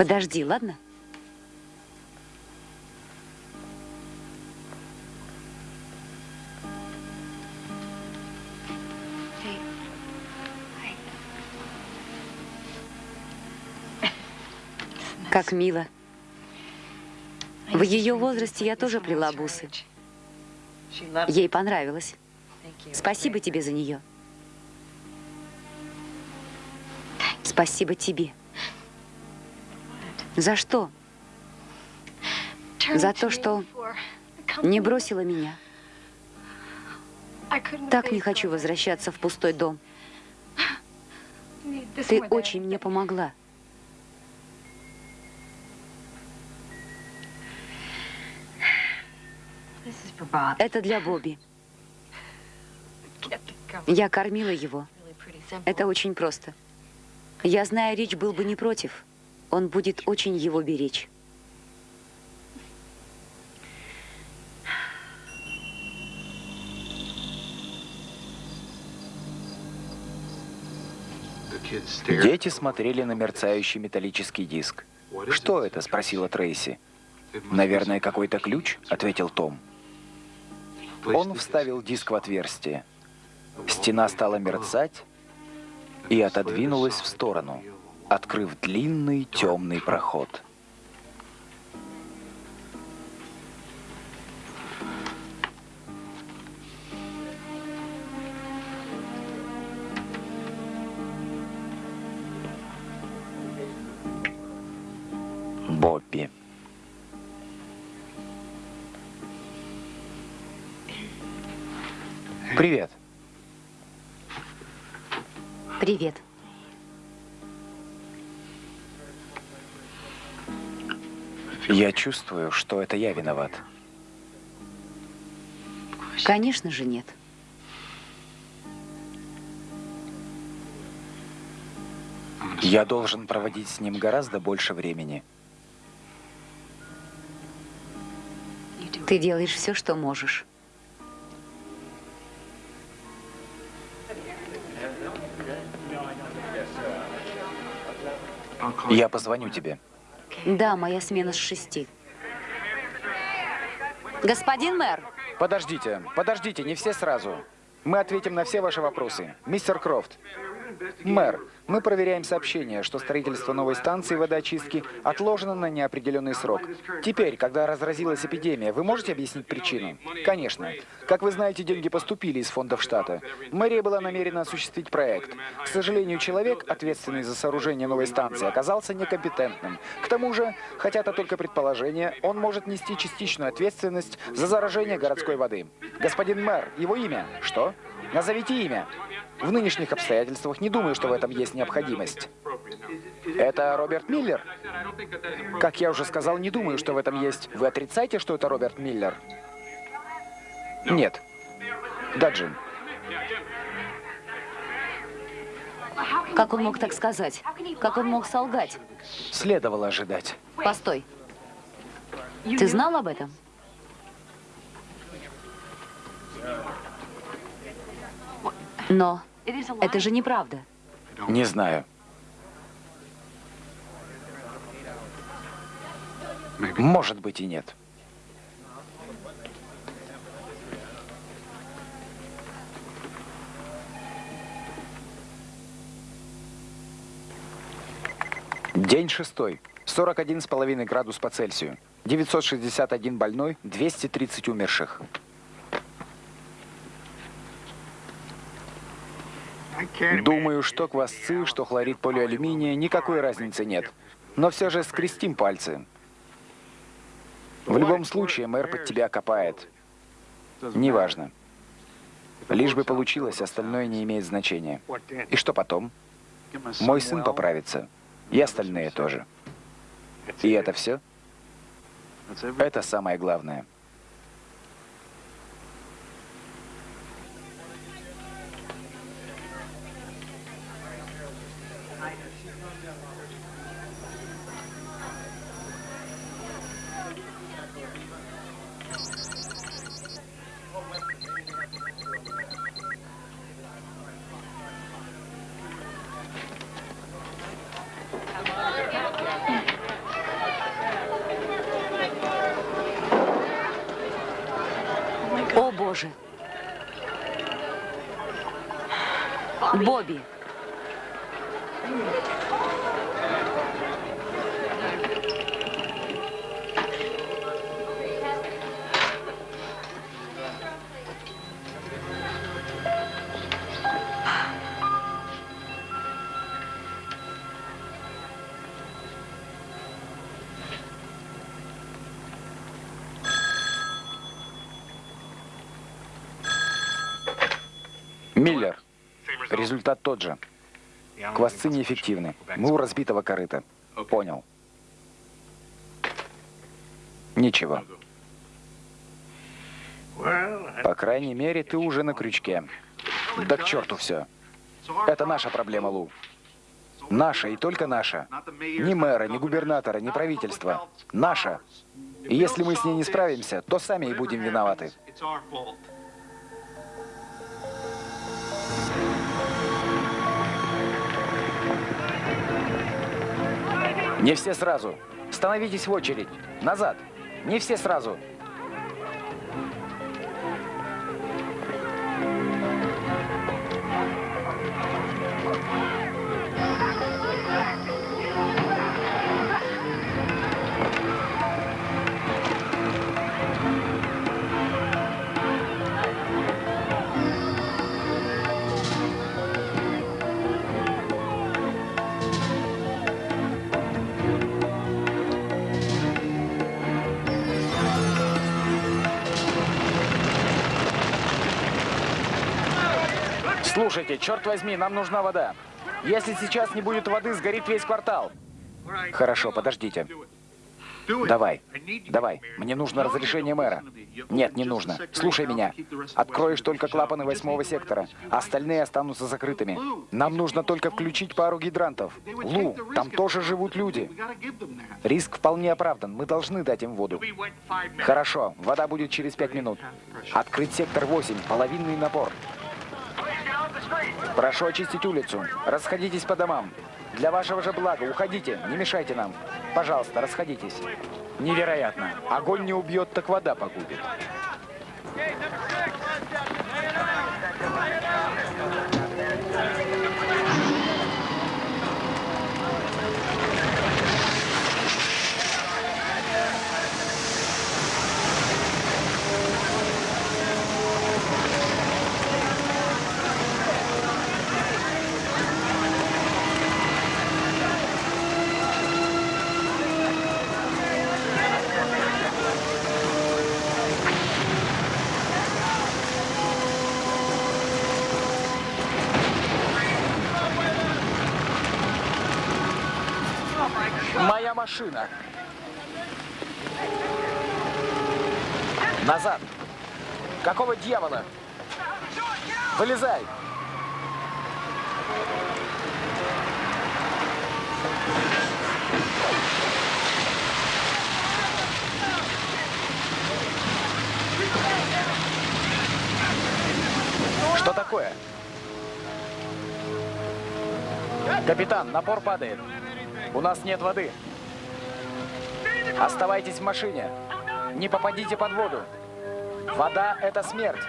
Подожди, ладно? Как мило. В ее возрасте я тоже плела бусы. Ей понравилось. Спасибо тебе за нее. Спасибо тебе. За что? За то, что не бросила меня. Так не хочу возвращаться в пустой дом. Ты очень мне помогла. Это для Бобби. Я кормила его. Это очень просто. Я знаю, Рич был бы не против. Он будет очень его беречь. Дети смотрели на мерцающий металлический диск. «Что это?» – спросила Трейси. «Наверное, какой-то ключ?» – ответил Том. Он вставил диск в отверстие. Стена стала мерцать и отодвинулась в сторону, открыв длинный темный проход. Чувствую, что это я виноват. Конечно же нет. Я должен проводить с ним гораздо больше времени. Ты делаешь все, что можешь. Я позвоню тебе. Да, моя смена с шести. Господин мэр, Подождите, подождите, не все сразу. Мы ответим на все ваши вопросы. Мистер Крофт. Мэр, мы проверяем сообщение, что строительство новой станции водоочистки отложено на неопределенный срок. Теперь, когда разразилась эпидемия, вы можете объяснить причину? Конечно. Как вы знаете, деньги поступили из фондов штата. Мэрия была намерена осуществить проект. К сожалению, человек, ответственный за сооружение новой станции, оказался некомпетентным. К тому же, хотя это только предположение, он может нести частичную ответственность за заражение городской воды. Господин мэр, его имя? Что? Назовите имя. В нынешних обстоятельствах не думаю, что в этом есть необходимость. Это Роберт Миллер? Как я уже сказал, не думаю, что в этом есть. Вы отрицаете, что это Роберт Миллер? Нет. Да, Джим. как он мог так сказать? Как он мог солгать? Следовало ожидать. Постой. Ты знал об этом? Но это же неправда. Не знаю. Может быть и нет. День шестой. 41,5 градус по Цельсию. 961 больной, 230 умерших. Думаю, что квасцы, что хлорид полиалюминия, никакой разницы нет. Но все же скрестим пальцы. В любом случае, мэр под тебя копает. Неважно. Лишь бы получилось, остальное не имеет значения. И что потом? Мой сын поправится. И остальные тоже. И это все? Это самое главное. Бобби. Результат тот же. Квасцы неэффективны. Мы у разбитого корыта. Понял. Ничего. По крайней мере, ты уже на крючке. Да к черту все. Это наша проблема, Лу. Наша и только наша. Ни мэра, ни губернатора, ни правительства. Наша. И если мы с ней не справимся, то сами и будем виноваты. Не все сразу. Становитесь в очередь. Назад. Не все сразу. Слушайте, черт возьми, нам нужна вода. Если сейчас не будет воды, сгорит весь квартал. Хорошо, подождите. Давай, давай. Мне нужно разрешение мэра. Нет, не нужно. Слушай меня. Откроешь только клапаны восьмого сектора. Остальные останутся закрытыми. Нам нужно только включить пару гидрантов. Лу, там тоже живут люди. Риск вполне оправдан. Мы должны дать им воду. Хорошо, вода будет через пять минут. Открыть сектор 8, половинный напор. Прошу очистить улицу. Расходитесь по домам. Для вашего же блага уходите, не мешайте нам. Пожалуйста, расходитесь. Невероятно. Огонь не убьет, так вода погубит. Моя машина. Назад. Какого дьявола? Вылезай. Что такое? Капитан, напор падает. У нас нет воды. Оставайтесь в машине. Не попадите под воду. Вода – это смерть.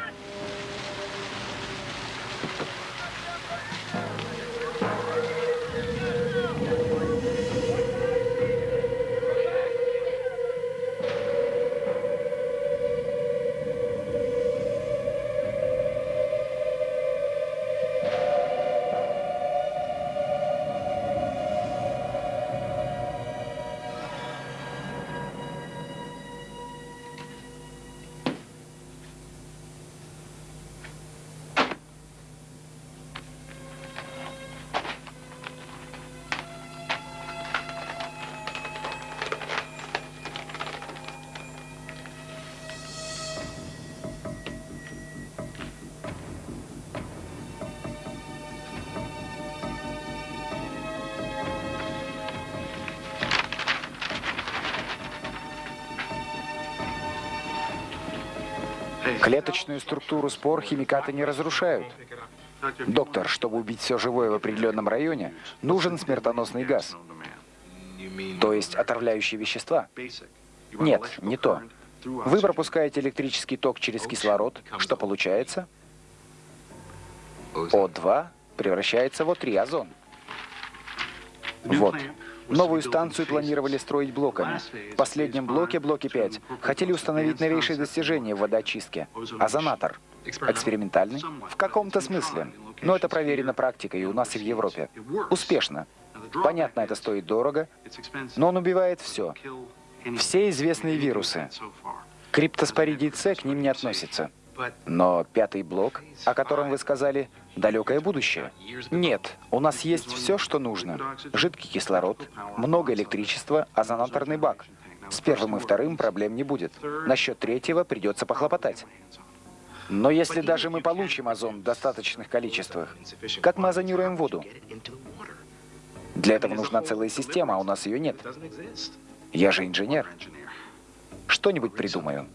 Клеточную структуру спор химикаты не разрушают. Доктор, чтобы убить все живое в определенном районе, нужен смертоносный газ. То есть отравляющие вещества? Нет, не то. Вы пропускаете электрический ток через кислород. Что получается? О2 превращается в О3, озон. Вот. Новую станцию планировали строить блоками. В последнем блоке, блоке 5, хотели установить новейшие достижения в водоочистке. Озонатор. Экспериментальный? В каком-то смысле. Но это проверено практикой и у нас, и в Европе. Успешно. Понятно, это стоит дорого, но он убивает все. Все известные вирусы. Криптоспоридий С к ним не относится. Но пятый блок, о котором вы сказали, далекое будущее. Нет, у нас есть все, что нужно. Жидкий кислород, много электричества, озонаторный бак. С первым и вторым проблем не будет. Насчет третьего придется похлопотать. Но если даже мы получим озон в достаточных количествах, как мы озонируем воду? Для этого нужна целая система, а у нас ее нет. Я же инженер. Что-нибудь придумаю.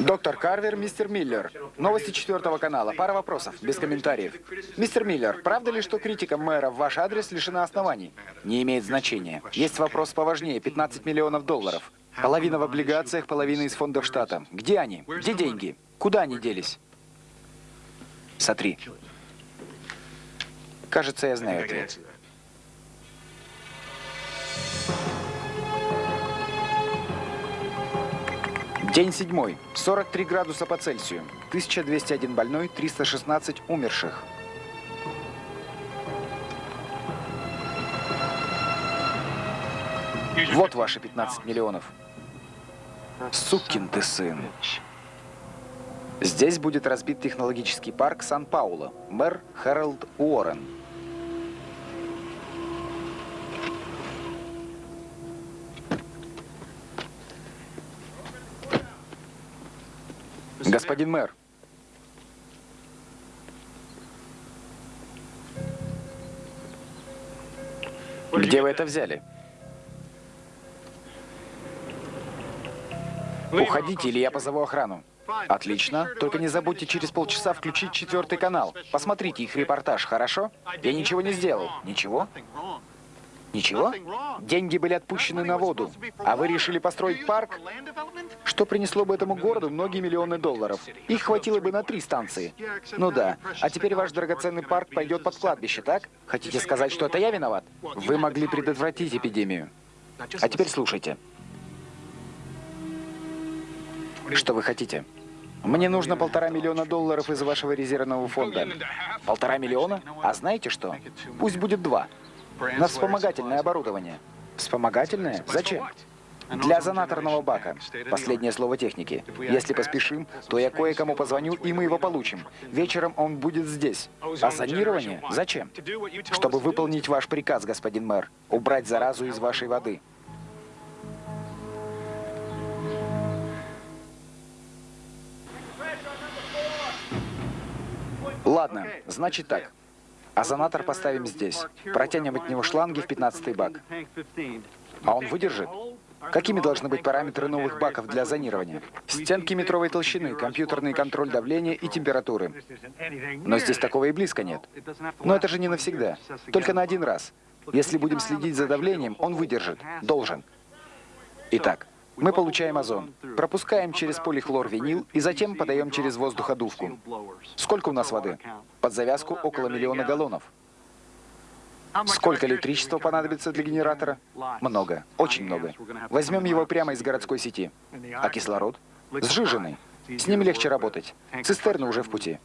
Доктор Карвер, мистер Миллер. Новости четвертого канала. Пара вопросов, без комментариев. Мистер Миллер, правда ли, что критика мэра в ваш адрес лишена оснований? Не имеет значения. Есть вопрос поважнее. 15 миллионов долларов. Половина в облигациях, половина из фондов штата. Где они? Где деньги? Куда они делись? Сотри. Кажется, я знаю ответ. День седьмой. 43 градуса по Цельсию. 1201 больной, 316 умерших. Вот ваши 15 миллионов. Сукин ты сын. Здесь будет разбит технологический парк Сан-Пауло. Мэр Хэролд Уоррен. Господин мэр, где вы это взяли? Уходите, или я позову охрану. Отлично. Только не забудьте через полчаса включить четвертый канал. Посмотрите их репортаж, хорошо? Я ничего не сделал. Ничего? Ничего? Деньги были отпущены на воду. А вы решили построить парк? Что принесло бы этому городу многие миллионы долларов? Их хватило бы на три станции. Ну да. А теперь ваш драгоценный парк пойдет под кладбище, так? Хотите сказать, что это я виноват? Вы могли предотвратить эпидемию. А теперь слушайте. Что вы хотите? Мне нужно полтора миллиона долларов из вашего резервного фонда. Полтора миллиона? А знаете что? Пусть будет два. На вспомогательное оборудование. Вспомогательное? Зачем? Для зонаторного бака. Последнее слово техники. Если поспешим, то я кое-кому позвоню, и мы его получим. Вечером он будет здесь. А зонирование? Зачем? Чтобы выполнить ваш приказ, господин мэр. Убрать заразу из вашей воды. Ладно, значит так. Озонатор поставим здесь. Протянем от него шланги в 15 бак. А он выдержит? Какими должны быть параметры новых баков для зонирования? Стенки метровой толщины, компьютерный контроль давления и температуры. Но здесь такого и близко нет. Но это же не навсегда. Только на один раз. Если будем следить за давлением, он выдержит. Должен. Итак, мы получаем озон, пропускаем через полихлорвинил и затем подаем через воздуходувку. Сколько у нас воды? Под завязку около миллиона галлонов. Сколько электричества понадобится для генератора? Много, очень много. Возьмем его прямо из городской сети. А кислород? Сжиженный. С ним легче работать. Цистерны уже в пути.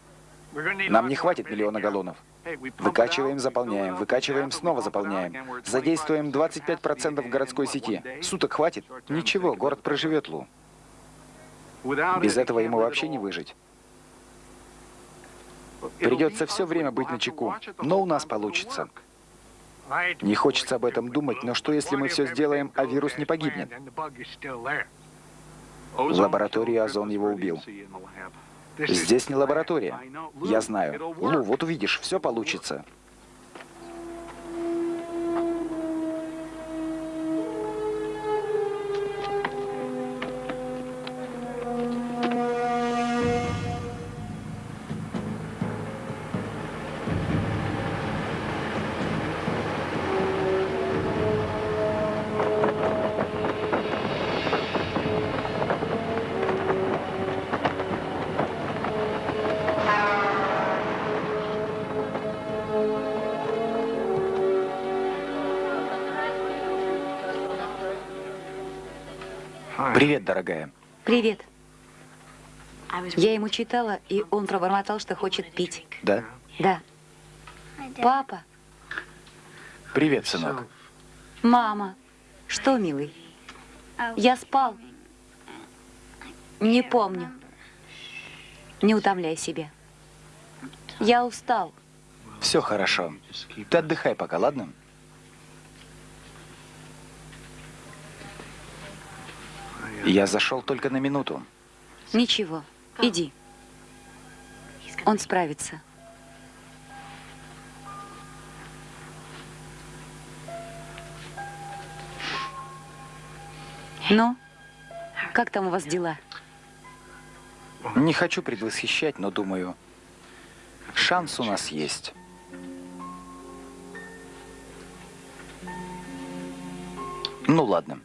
Нам не хватит миллиона галлонов. Выкачиваем, заполняем, выкачиваем, снова заполняем. Задействуем 25% городской сети. Суток хватит? Ничего, город проживет, Лу. Без этого ему вообще не выжить. Придется все время быть на чеку, но у нас получится. Не хочется об этом думать, но что если мы все сделаем, а вирус не погибнет? В лаборатории озон его убил. Здесь не лаборатория. Я знаю. Лу, вот увидишь, все получится. Привет, дорогая. Привет. Я ему читала, и он пробормотал, что хочет пить. Да? Да. Папа, Привет, сынок. мама. Что, милый? Я спал. Не помню. Не утомляй себя. Я устал. Все хорошо. Ты отдыхай пока, ладно? Я зашел только на минуту. Ничего, иди. Он справится. Ну, как там у вас дела? Не хочу предвосхищать, но думаю, шанс у нас есть. Ну ладно.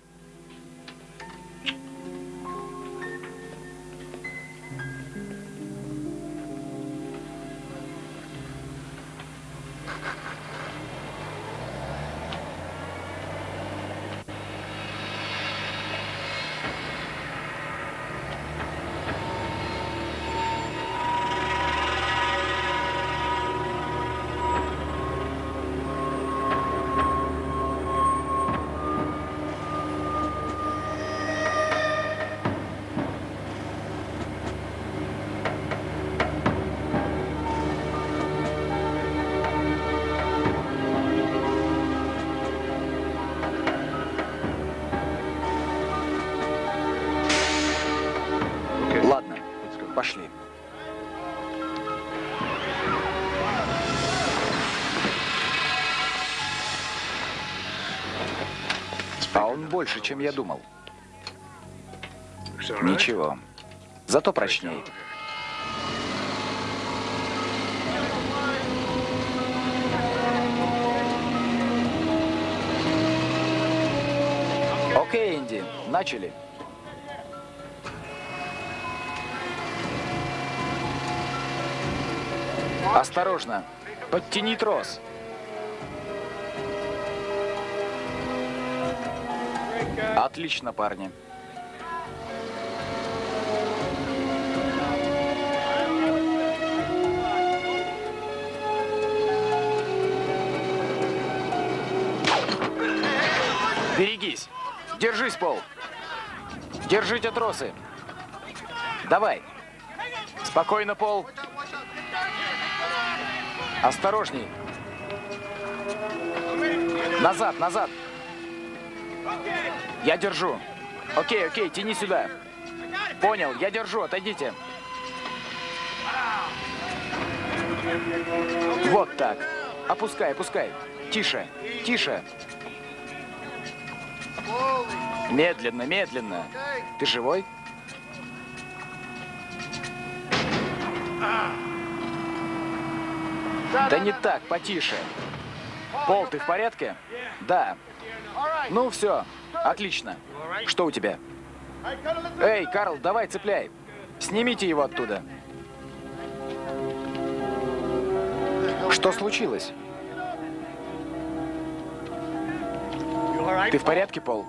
Больше, чем я думал. Ничего. Зато прочней. Окей, Инди, начали. Осторожно. Подтяни трос. Отлично, парни. Берегись. Держись, Пол. Держите тросы. Давай. Спокойно, Пол. Осторожней. Назад, назад. Я держу. Окей, окей, тяни сюда. Понял, я держу, отойдите. Вот так. Опускай, опускай. Тише, тише. Медленно, медленно. Ты живой? Да не так, потише. Пол, ты в порядке? Да. Ну все, отлично. Что у тебя? Эй, Карл, давай цепляй. Снимите его оттуда. Что случилось? Ты в порядке, Пол?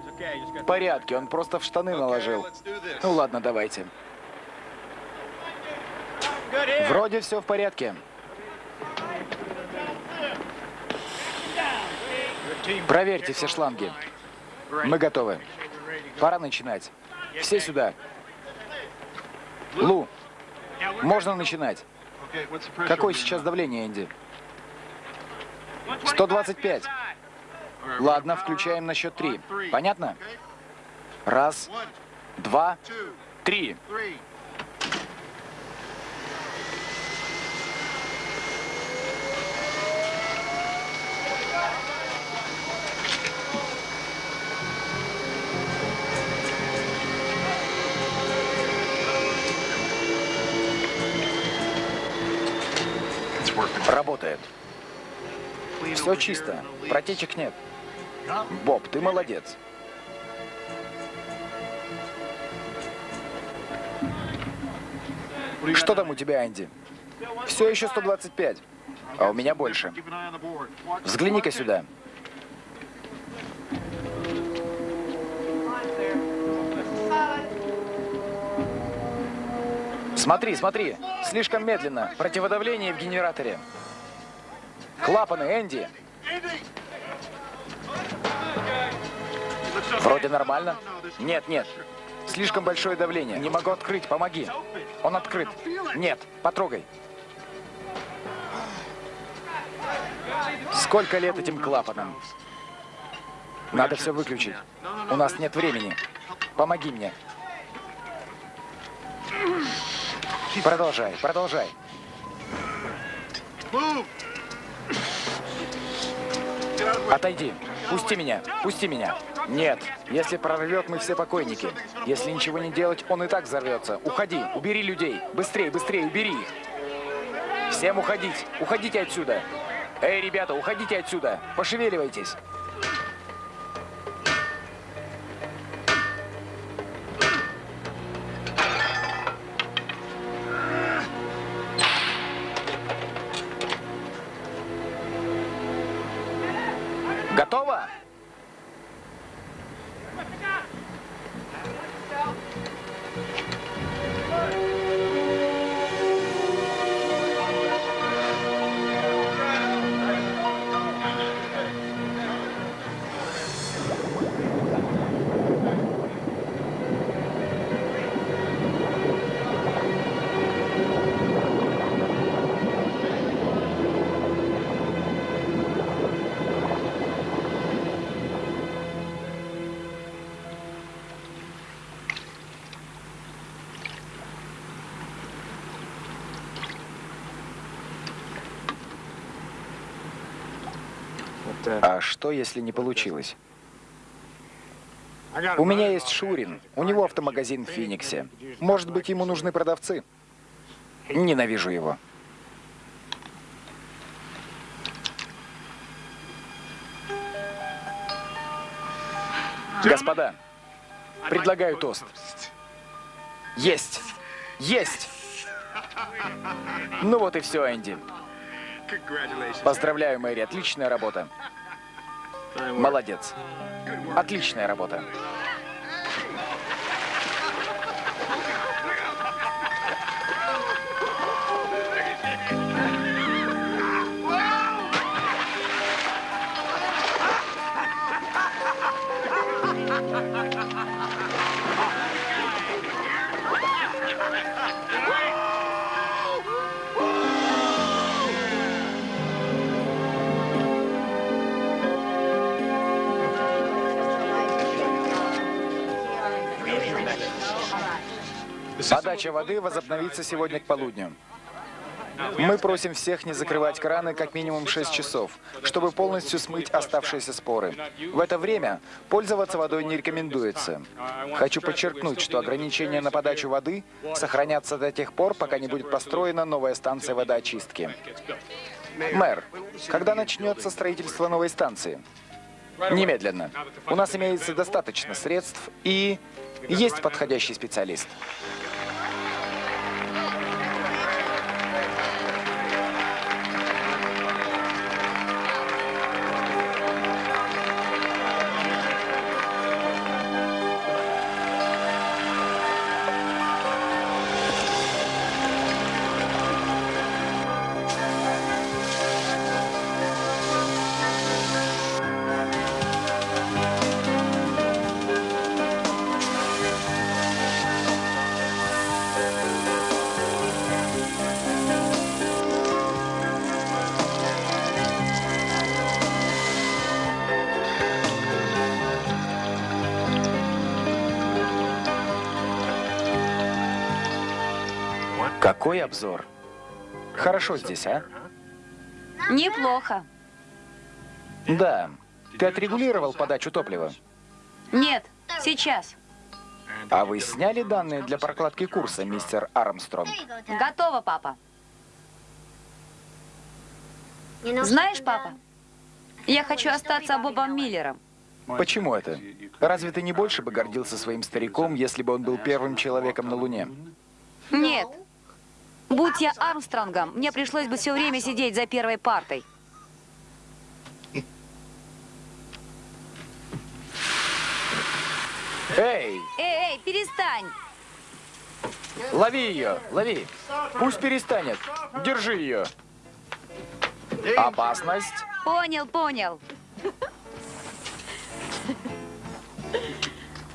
В порядке, он просто в штаны наложил. Ну ладно, давайте. Вроде все в порядке. Проверьте все шланги. Мы готовы. Пора начинать. Все сюда. Лу, можно начинать. Какое сейчас давление, Энди? 125. Ладно, включаем на счет три. Понятно? Раз, два, три. Работает. Все чисто. Протечек нет. Боб, ты молодец. Что там у тебя, Анди? Все еще 125. А у меня больше. Взгляни-ка сюда. Смотри, смотри. Слишком медленно. Противодавление в генераторе. Клапаны, Энди. Вроде нормально. Нет, нет. Слишком большое давление. Не могу открыть, помоги. Он открыт. Нет, потрогай. Сколько лет этим клапанам? Надо все выключить. У нас нет времени. Помоги мне. Продолжай, продолжай. Отойди. Пусти меня. Пусти меня. Нет. Если прорвет, мы все покойники. Если ничего не делать, он и так взорвется. Уходи. Убери людей. Быстрее, быстрее, убери их. Всем уходить. Уходите отсюда. Эй, ребята, уходите отсюда. Пошевеливайтесь. А что, если не получилось? У меня есть Шурин. У него автомагазин в Фениксе. Может быть, ему нужны продавцы? Ненавижу его. Господа, предлагаю тост. Есть! Есть! Ну вот и все, Энди. Поздравляю, Мэри, отличная работа. Молодец. Отличная работа. Подача воды возобновится сегодня к полудню. Мы просим всех не закрывать краны как минимум 6 часов, чтобы полностью смыть оставшиеся споры. В это время пользоваться водой не рекомендуется. Хочу подчеркнуть, что ограничения на подачу воды сохранятся до тех пор, пока не будет построена новая станция водоочистки. Мэр, когда начнется строительство новой станции? Немедленно. У нас имеется достаточно средств и есть подходящий специалист. Какой обзор? Хорошо здесь, а? Неплохо. Да. Ты отрегулировал подачу топлива? Нет, сейчас. А вы сняли данные для прокладки курса, мистер Армстронг? Готово, папа. Знаешь, папа, я хочу остаться Бобом Миллером. Почему это? Разве ты не больше бы гордился своим стариком, если бы он был первым человеком на Луне? Нет. Будь я Армстронгом, мне пришлось бы все время сидеть за первой партой. Эй, Эй, эй, перестань! лови ее, лови. Пусть перестанет. Держи ее. Опасность. Понял, понял.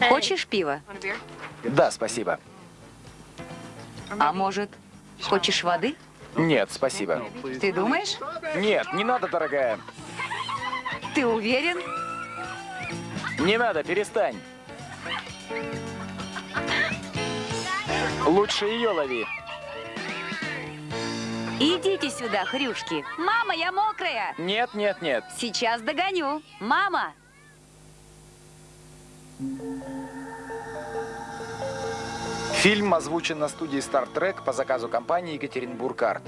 Хочешь пива? Да, спасибо. А может, хочешь воды? Нет, спасибо. Ты думаешь? Нет, не надо, дорогая. Ты уверен? Не надо, перестань. Лучше ее лови. Идите сюда, хрюшки. Мама, я мокрая. Нет, нет, нет. Сейчас догоню. Мама! Фильм озвучен на студии Star Trek по заказу компании Екатеринбург Арт.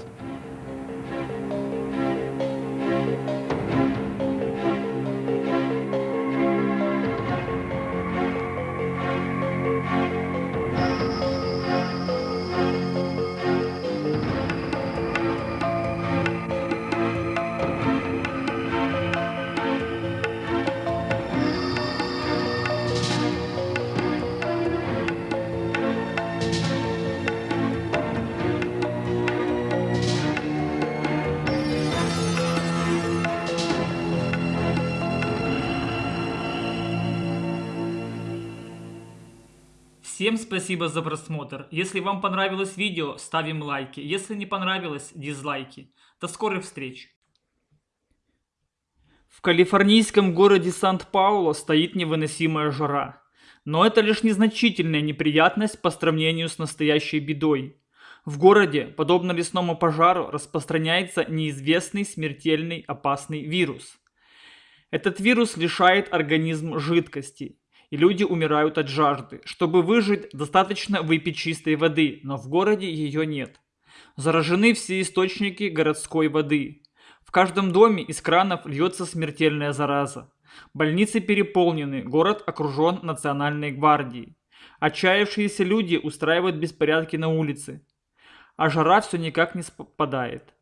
Всем спасибо за просмотр. Если вам понравилось видео, ставим лайки. Если не понравилось, дизлайки. До скорых встреч. В калифорнийском городе Сант-Пауло стоит невыносимая жара. Но это лишь незначительная неприятность по сравнению с настоящей бедой. В городе, подобно лесному пожару, распространяется неизвестный смертельный опасный вирус. Этот вирус лишает организм жидкости, и люди умирают от жажды. Чтобы выжить, достаточно выпить чистой воды, но в городе ее нет. Заражены все источники городской воды. В каждом доме из кранов льется смертельная зараза. Больницы переполнены, город окружен национальной гвардией. Отчаявшиеся люди устраивают беспорядки на улице. А жара все никак не спадает.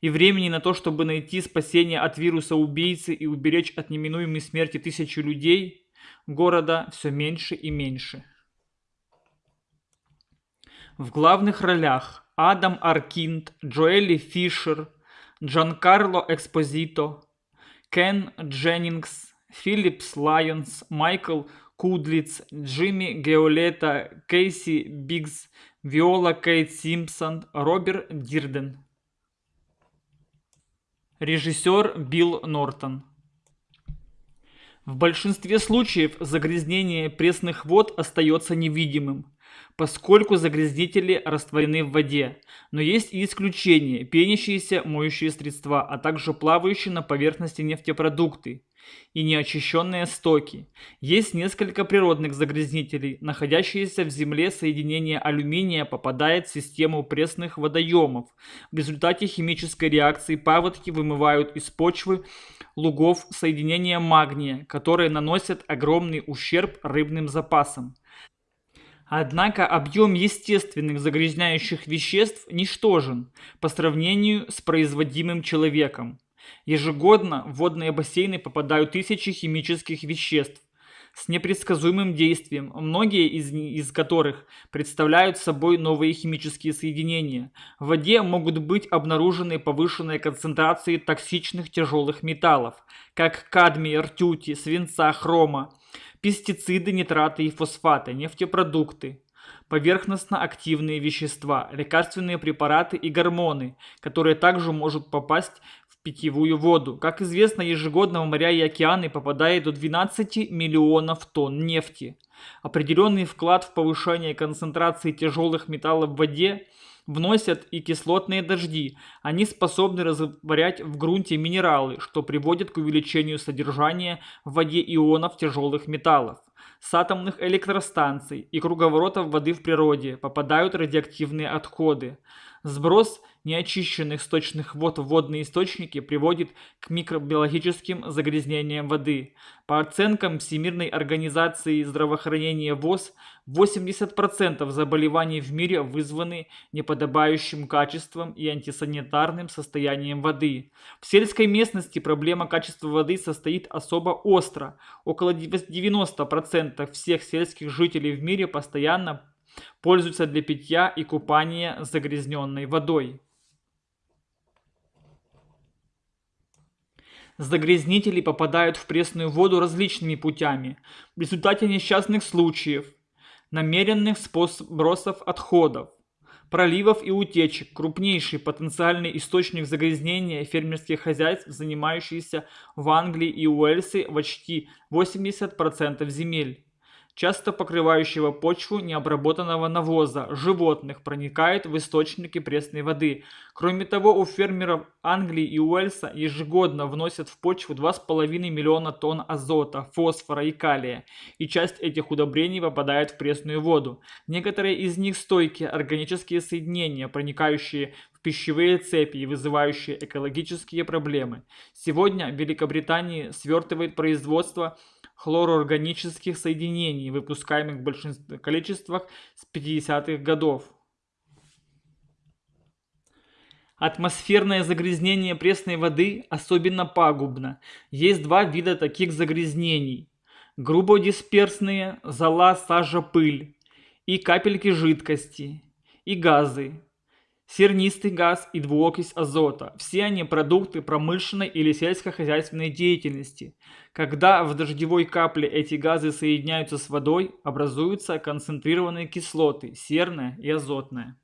И времени на то, чтобы найти спасение от вируса убийцы и уберечь от неминуемой смерти тысячи людей, города все меньше и меньше. В главных ролях Адам Аркинд, Джоэли Фишер, Джанкарло Экспозито, Кен Дженнингс, Филлипс Лайонс, Майкл Кудлиц, Джимми Геолета, Кейси Биггс, Виола Кейт Симпсон, Роберт Дирден. Режиссер Билл Нортон. В большинстве случаев загрязнение пресных вод остается невидимым, поскольку загрязнители растворены в воде. Но есть и исключения – пенящиеся моющие средства, а также плавающие на поверхности нефтепродукты и неочищенные стоки. Есть несколько природных загрязнителей. Находящееся в земле соединение алюминия попадает в систему пресных водоемов. В результате химической реакции паводки вымывают из почвы лугов соединения магния, которые наносят огромный ущерб рыбным запасам. Однако объем естественных загрязняющих веществ ничтожен по сравнению с производимым человеком. Ежегодно в водные бассейны попадают тысячи химических веществ с непредсказуемым действием, многие из, из которых представляют собой новые химические соединения. В воде могут быть обнаружены повышенные концентрации токсичных тяжелых металлов, как кадмия, ртути, свинца, хрома, пестициды, нитраты и фосфаты, нефтепродукты, поверхностно-активные вещества, лекарственные препараты и гормоны, которые также могут попасть питьевую воду. Как известно, ежегодно в моря и океаны попадает до 12 миллионов тонн нефти. Определенный вклад в повышение концентрации тяжелых металлов в воде вносят и кислотные дожди. Они способны растворять в грунте минералы, что приводит к увеличению содержания в воде ионов тяжелых металлов. С атомных электростанций и круговоротов воды в природе попадают радиоактивные отходы. Сброс неочищенных сточных вод водные источники приводит к микробиологическим загрязнениям воды. По оценкам Всемирной организации здравоохранения ВОЗ, 80% заболеваний в мире вызваны неподобающим качеством и антисанитарным состоянием воды. В сельской местности проблема качества воды состоит особо остро. Около 90% всех сельских жителей в мире постоянно пользуются для питья и купания загрязненной водой. Загрязнители попадают в пресную воду различными путями. В результате несчастных случаев, намеренных сбросов отходов, проливов и утечек, крупнейший потенциальный источник загрязнения фермерских хозяйств, занимающихся в Англии и Уэльсе почти 80% земель часто покрывающего почву необработанного навоза, животных, проникает в источники пресной воды. Кроме того, у фермеров Англии и Уэльса ежегодно вносят в почву 2,5 миллиона тонн азота, фосфора и калия, и часть этих удобрений попадает в пресную воду. Некоторые из них стойкие органические соединения, проникающие в пищевые цепи и вызывающие экологические проблемы. Сегодня в Великобритании свертывает производство хлороорганических соединений, выпускаемых в большинстве количествах с 50-х годов. Атмосферное загрязнение пресной воды особенно пагубно. Есть два вида таких загрязнений. Грубодисперсные, зола, сажа, пыль, и капельки жидкости, и газы, сернистый газ и двуокись азота. Все они продукты промышленной или сельскохозяйственной деятельности. Когда в дождевой капле эти газы соединяются с водой, образуются концентрированные кислоты – серная и азотная.